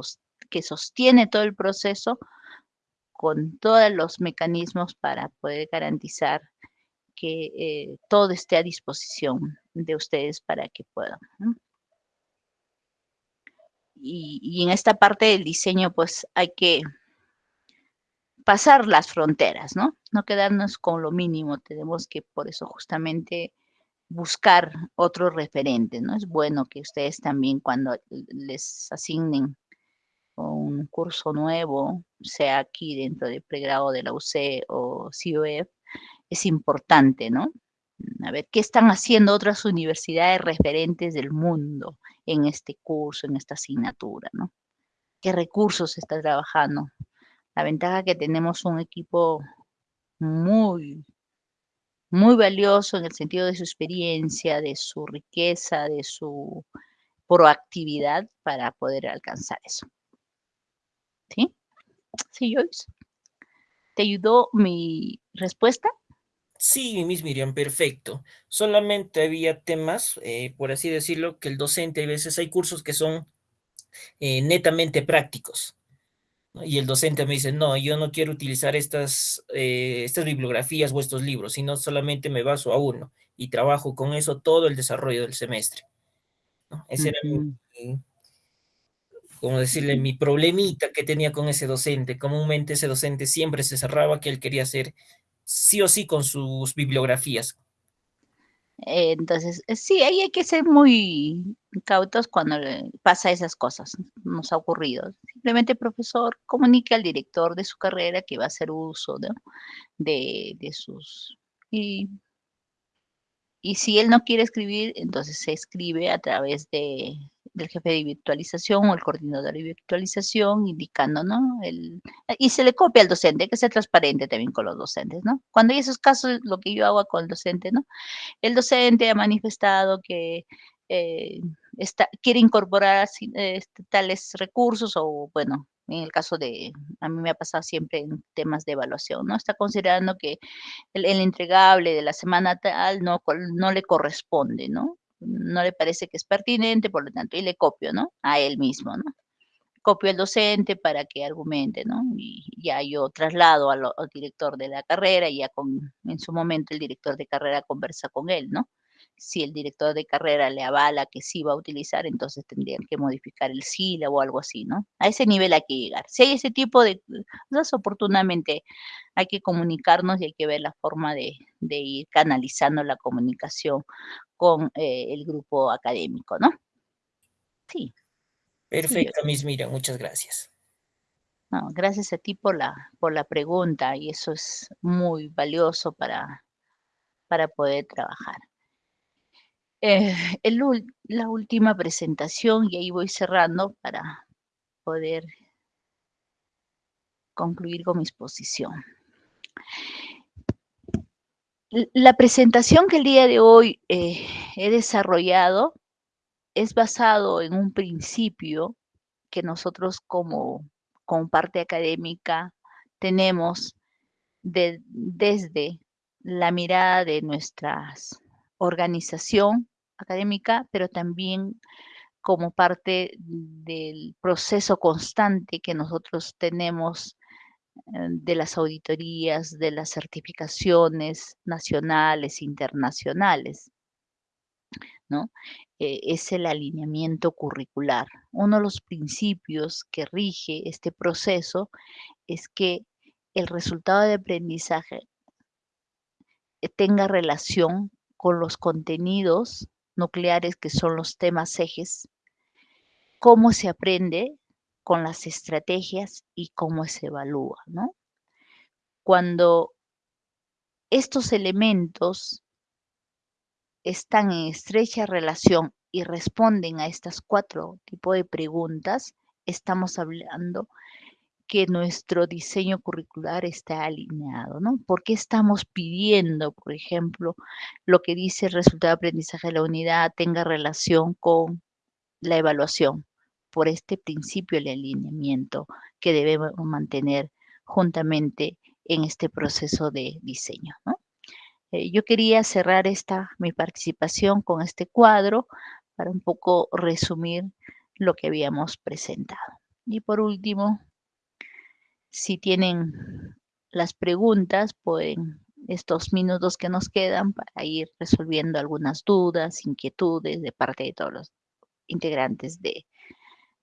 que sostiene todo el proceso con todos los mecanismos para poder garantizar que eh, todo esté a disposición de ustedes para que puedan. Y, en esta parte del diseño, pues hay que pasar las fronteras, ¿no? No quedarnos con lo mínimo, tenemos que por eso justamente buscar otro referente, ¿no? Es bueno que ustedes también cuando les asignen un curso nuevo, sea aquí dentro del pregrado de la UC o COF, es importante, ¿no? A ver, ¿qué están haciendo otras universidades referentes del mundo en este curso, en esta asignatura, ¿no? ¿Qué recursos está trabajando? La ventaja que tenemos un equipo muy, muy valioso en el sentido de su experiencia, de su riqueza, de su proactividad para poder alcanzar eso. ¿Sí? ¿Sí, Joyce? ¿Te ayudó mi respuesta? Sí, Miss Miriam, perfecto. Solamente había temas, eh, por así decirlo, que el docente, a veces hay cursos que son eh, netamente prácticos. Y el docente me dice, no, yo no quiero utilizar estas, eh, estas bibliografías o estos libros, sino solamente me baso a uno y trabajo con eso todo el desarrollo del semestre. Ese era mi, como decirle, mi problemita que tenía con ese docente. Comúnmente ese docente siempre se cerraba que él quería hacer sí o sí con sus bibliografías. Entonces, eh, sí, ahí hay que ser muy cautos cuando pasa esas cosas. Nos ha ocurrido. Simplemente, profesor, comunique al director de su carrera que va a hacer uso de, de, sus... Y, y si él no quiere escribir, entonces se escribe a través de, del jefe de virtualización o el coordinador de virtualización indicando, ¿no? El, y se le copia al docente, hay que ser transparente también con los docentes, ¿no? Cuando hay esos casos, lo que yo hago con el docente, ¿no? El docente ha manifestado que eh, está, quiere incorporar este, tales recursos o, bueno, en el caso de, a mí me ha pasado siempre en temas de evaluación, ¿no? Está considerando que el, el entregable de la semana tal no, no le corresponde, ¿no? No le parece que es pertinente, por lo tanto, y le copio, ¿no? A él mismo, ¿no? Copio al docente para que argumente, ¿no? Y ya yo traslado al, al director de la carrera y ya con, en su momento el director de carrera conversa con él, ¿no? si el director de carrera le avala que sí va a utilizar, entonces tendrían que modificar el sílabo o algo así, ¿no? A ese nivel hay que llegar. Si hay ese tipo de cosas, oportunamente hay que comunicarnos y hay que ver la forma de, de ir canalizando la comunicación con eh, el grupo académico, ¿no? Sí. Perfecto, Miss Miriam, muchas gracias. No, gracias a ti por la, por la pregunta y eso es muy valioso para, para poder trabajar. Eh, el, la última presentación y ahí voy cerrando para poder concluir con mi exposición. La presentación que el día de hoy eh, he desarrollado es basado en un principio que nosotros como, parte académica tenemos de, desde la mirada de nuestras organización académica, pero también como parte del proceso constante que nosotros tenemos de las auditorías, de las certificaciones nacionales, internacionales. ¿no? Eh, es el alineamiento curricular. Uno de los principios que rige este proceso es que el resultado de aprendizaje tenga relación con los contenidos nucleares que son los temas ejes, cómo se aprende con las estrategias y cómo se evalúa, ¿no? Cuando estos elementos están en estrecha relación y responden a estas cuatro tipos de preguntas, estamos hablando que nuestro diseño curricular está alineado, ¿no? ¿Por qué estamos pidiendo, por ejemplo, lo que dice el resultado de aprendizaje de la unidad tenga relación con la evaluación? Por este principio de alineamiento que debemos mantener juntamente en este proceso de diseño. Eh, yo quería cerrar esta, mi participación con este cuadro para un poco resumir lo que habíamos presentado. Y por último, si tienen las preguntas, pueden estos minutos que nos quedan para ir resolviendo algunas dudas, inquietudes de parte de todos los integrantes de,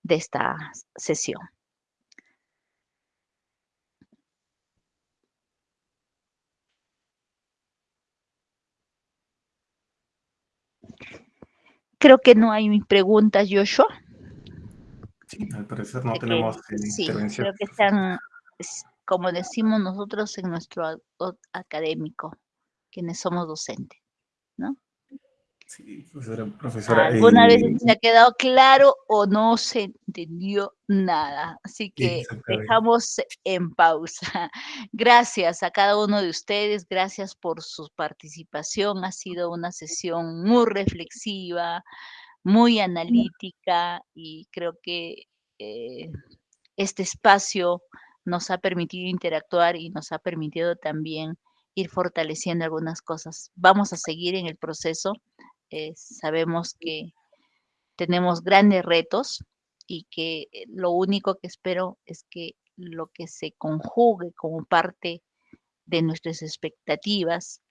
de esta sesión. Creo que no hay preguntas, Joshua. Sí, al parecer no tenemos eh, sí. Creo que están como decimos nosotros en nuestro académico, quienes somos docentes. Sí, profesora. profesora Alguna eh, vez se ha quedado claro o no se entendió nada, así que dejamos en pausa. Gracias a cada uno de ustedes, gracias por su participación, ha sido una sesión muy reflexiva, muy analítica y creo que eh, este espacio nos ha permitido interactuar y nos ha permitido también ir fortaleciendo algunas cosas. Vamos a seguir en el proceso. Eh, sabemos que tenemos grandes retos y que eh, lo único que espero es que lo que se conjugue como parte de nuestras expectativas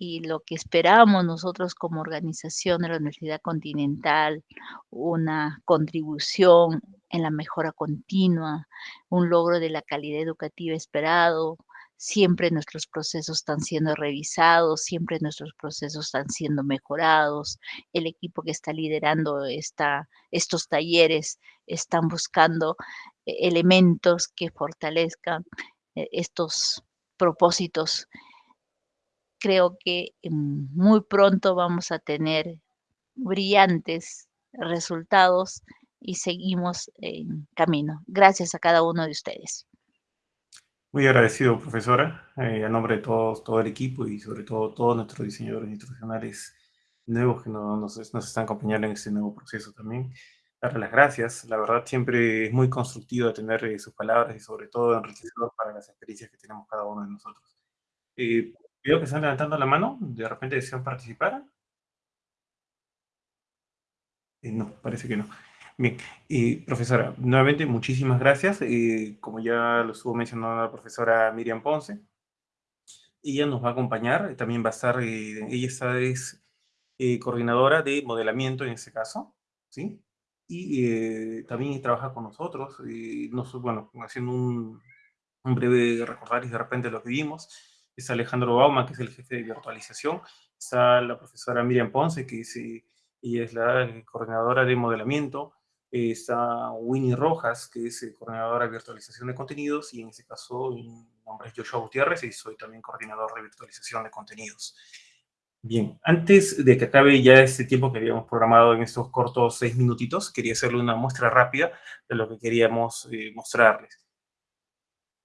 y lo que esperamos nosotros como organización de la Universidad Continental, una contribución en la mejora continua, un logro de la calidad educativa esperado, siempre nuestros procesos están siendo revisados, siempre nuestros procesos están siendo mejorados, el equipo que está liderando estos talleres están buscando eh, elementos que fortalezcan eh, estos propósitos creo que muy pronto vamos a tener brillantes resultados y seguimos en camino. Gracias a cada uno de ustedes. Muy agradecido, profesora, eh, a nombre de todos, todo el equipo y sobre todo todos nuestros diseñadores institucionales nuevos que nos, nos están acompañando en este nuevo proceso también. darle las gracias. La verdad, siempre es muy constructivo tener eh, sus palabras y sobre todo enriquecedor para las experiencias que tenemos cada uno de nosotros. Eh, veo que están levantando la mano, de repente desean participar. Eh, no, parece que no. Bien, profesora, nuevamente muchísimas gracias. como ya lo estuvo mencionando la profesora Miriam Ponce, ella nos va a acompañar, también va a estar, ella está, es coordinadora de modelamiento en este caso, ¿sí? y eh, también trabaja con nosotros, y nos, bueno, haciendo un, un breve recordar y de repente lo que vimos. Está Alejandro Bauma, que es el jefe de virtualización. Está la profesora Miriam Ponce, que es, eh, ella es la coordinadora de modelamiento. Está Winnie Rojas, que es coordinadora de virtualización de contenidos. Y en este caso, mi nombre es Joshua Gutiérrez y soy también coordinador de virtualización de contenidos. Bien, antes de que acabe ya este tiempo que habíamos programado en estos cortos seis minutitos, quería hacerle una muestra rápida de lo que queríamos eh, mostrarles.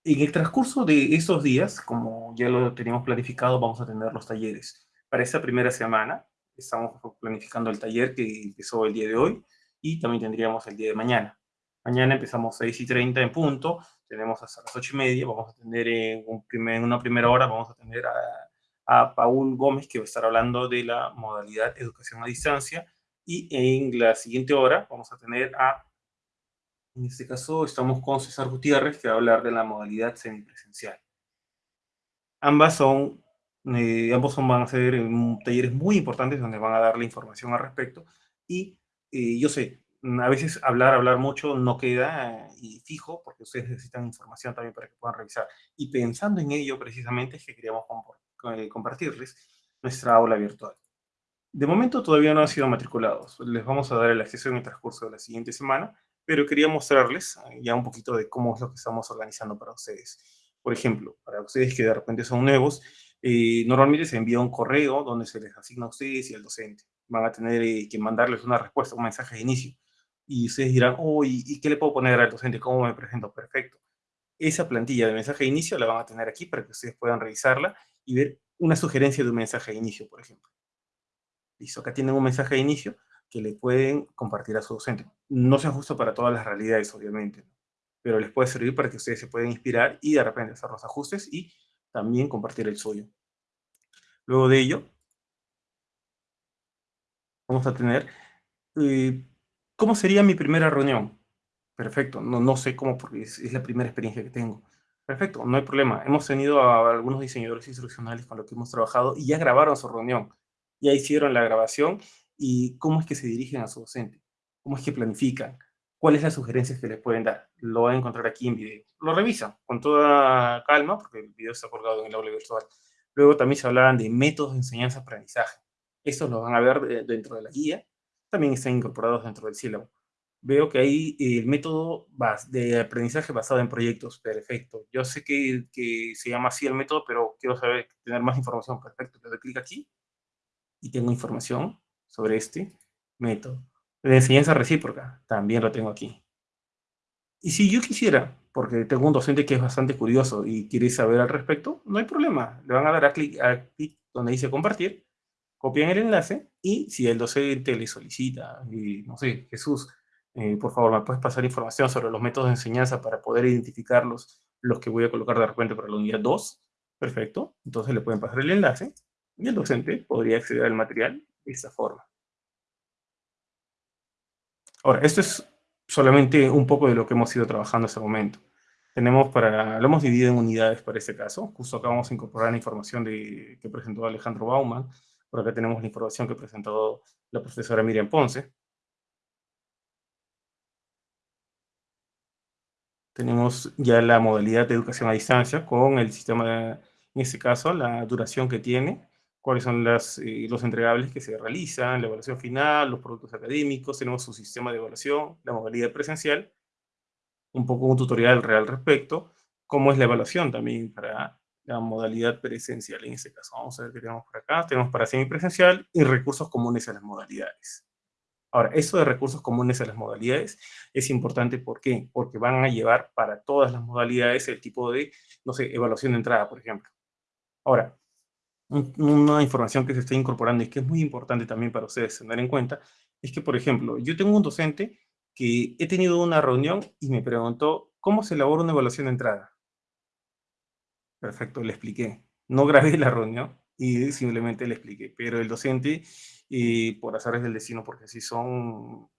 En el transcurso de estos días, como ya lo teníamos planificado, vamos a tener los talleres. Para esta primera semana, estamos planificando el taller que empezó el día de hoy y también tendríamos el día de mañana. Mañana empezamos 6 y 30 en punto, tenemos hasta las 8 y media, vamos a tener en, en una primera hora, vamos a tener a a Paul Gómez, que va a estar hablando de la modalidad educación a distancia. Y en la siguiente hora vamos a tener a, en este caso estamos con César Gutiérrez, que va a hablar de la modalidad semipresencial. Ambas son, eh, ambos son, van a ser talleres muy importantes donde van a dar la información al respecto. Y eh, yo sé, a veces hablar, hablar mucho no queda y fijo, porque ustedes necesitan información también para que puedan revisar. Y pensando en ello precisamente es que queríamos eh, compartirles nuestra aula virtual. De momento todavía no han sido matriculados. Les vamos a dar el acceso en el transcurso de la siguiente semana, pero quería mostrarles eh, ya un poquito de cómo es lo que estamos organizando para ustedes. Por ejemplo, para ustedes que de repente son nuevos, eh, normalmente se envía un correo donde se les asigna a ustedes y al docente. Van a tener que mandarles una respuesta, un mensaje de inicio. Y ustedes dirán, oh, ¿y, qué le puedo poner al docente? ¿Cómo me presento? Perfecto. Esa plantilla de mensaje de inicio la van a tener aquí para que ustedes puedan revisarla y ver una sugerencia de un mensaje de inicio, por ejemplo. Listo, acá tienen un mensaje de inicio que le pueden compartir a su docente. No se ajusta para todas las realidades, obviamente, pero les puede servir para que ustedes se puedan inspirar y de repente hacer los ajustes y también compartir el suyo. Luego de ello, vamos a tener, eh, ¿cómo sería mi primera reunión? Perfecto, no, no sé cómo porque es la primera experiencia que tengo. Perfecto, no hay problema. Hemos tenido a algunos diseñadores instruccionales con los que hemos trabajado y ya grabaron su reunión. Ya hicieron la grabación y cómo es que se dirigen a su docente. Cómo es que planifican. ¿Cuáles son las sugerencias que les pueden dar? Lo van a encontrar aquí en video. Lo revisan con toda calma porque el video está colgado en el aula virtual. Luego también se hablaban de métodos de enseñanza-aprendizaje. Estos los van a ver dentro de la guía. También están incorporados dentro del sílabo veo que hay el método de aprendizaje basado en proyectos. Perfecto. Yo sé que, que, se llama así el método, pero quiero saber, tener más información. Perfecto. Le doy clic aquí y tengo información sobre este método. De enseñanza recíproca, también lo tengo aquí. Y si yo quisiera, porque tengo un docente que es bastante curioso y quiere saber al respecto, no hay problema. Le van a dar a clic, a clic donde dice compartir, copian el enlace y si el docente le solicita, y no sé, Jesús, eh, por favor, ¿me puedes pasar información sobre los métodos de enseñanza para poder identificarlos, los que voy a colocar de repente para la unidad 2? Perfecto. Entonces le pueden pasar el enlace y el docente podría acceder al material de esta forma. Ahora, esto es solamente un poco de lo que hemos ido trabajando hasta el momento. Tenemos para, lo hemos dividido en unidades para este caso. Justo acá vamos a incorporar la información de, que presentó Alejandro Bauman. Por acá tenemos la información que presentó la profesora Miriam Ponce. Tenemos ya la modalidad de educación a distancia con el sistema, en este caso, la duración que tiene, cuáles son las, eh, los entregables que se realizan, la evaluación final, los productos académicos, tenemos su sistema de evaluación, la modalidad presencial, un poco un tutorial real respecto, cómo es la evaluación también para la modalidad presencial en este caso. Vamos a ver qué tenemos por acá. Tenemos para semipresencial y recursos comunes a las modalidades. Ahora, esto de recursos comunes a las modalidades es importante, ¿por qué? Porque van a llevar para todas las modalidades el tipo de, no sé, evaluación de entrada, por ejemplo. Ahora, una información que se está incorporando y que es muy importante también para ustedes tener en cuenta, es que, por ejemplo, yo tengo un docente que he tenido una reunión y me preguntó, ¿cómo se elabora una evaluación de entrada? Perfecto, le expliqué. No grabé la reunión y simplemente le expliqué, pero el docente, eh, por azares del destino, porque así son,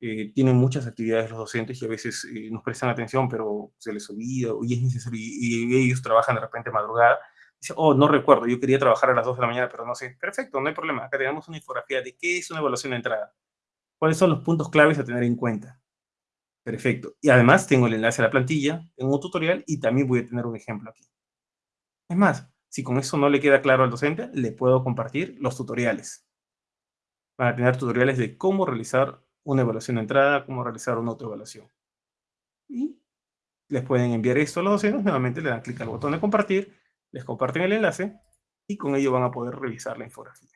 eh, tienen muchas actividades los docentes y a veces eh, nos prestan atención, pero se les olvida y es necesario, y ellos trabajan de repente madrugada, Dice, oh, no recuerdo, yo quería trabajar a las 2 de la mañana, pero no sé. Perfecto, no hay problema. Acá tenemos una infografía de qué es una evaluación de entrada. ¿Cuáles son los puntos claves a tener en cuenta? Perfecto. Y además tengo el enlace a la plantilla, en un tutorial y también voy a tener un ejemplo aquí. Es más, si con eso no le queda claro al docente, le puedo compartir los tutoriales. Van a tener tutoriales de cómo realizar una evaluación de entrada, cómo realizar una autoevaluación. Y les pueden enviar esto a los docentes, nuevamente le dan clic al botón de compartir les comparten el enlace y con ello van a poder revisar la infografía.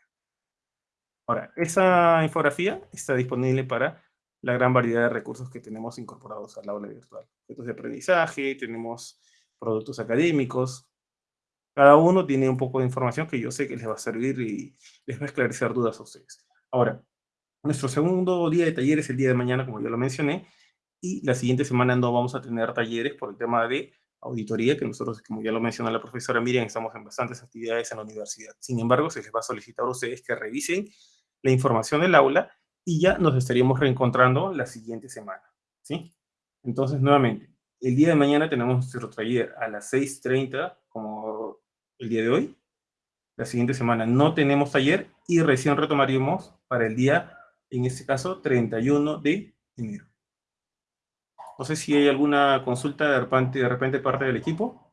Ahora, esa infografía está disponible para la gran variedad de recursos que tenemos incorporados al aula virtual. Objetos de aprendizaje, tenemos productos académicos. Cada uno tiene un poco de información que yo sé que les va a servir y les va a esclarecer dudas a ustedes. Ahora, nuestro segundo día de talleres es el día de mañana, como ya lo mencioné, y la siguiente semana no vamos a tener talleres por el tema de auditoría, que nosotros, como ya lo mencionó la profesora Miriam, estamos en bastantes actividades en la universidad. Sin embargo, se les va a solicitar a ustedes que revisen la información del aula y ya nos estaríamos reencontrando la siguiente semana, ¿sí? Entonces, nuevamente, el día de mañana tenemos nuestro taller a las 6.30, como el día de hoy. La siguiente semana no tenemos taller y recién retomaríamos para el día, en este caso, 31 de enero. No sé si hay alguna consulta de repente, de repente parte del equipo.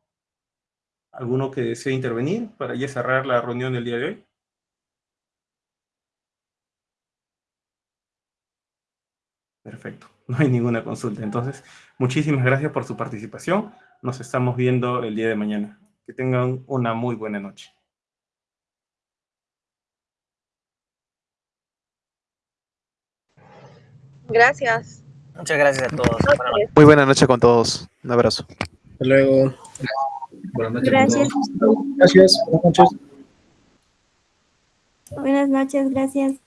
¿Alguno que desee intervenir para ya cerrar la reunión del día de hoy? Perfecto, no hay ninguna consulta. Entonces, muchísimas gracias por su participación. Nos estamos viendo el día de mañana. Que tengan una muy buena noche. Gracias. Muchas gracias a todos. Muy buena noche con todos. Un abrazo. Hasta luego. Buenas noches. Gracias. Gracias. Buenas noches. Buenas noches, gracias.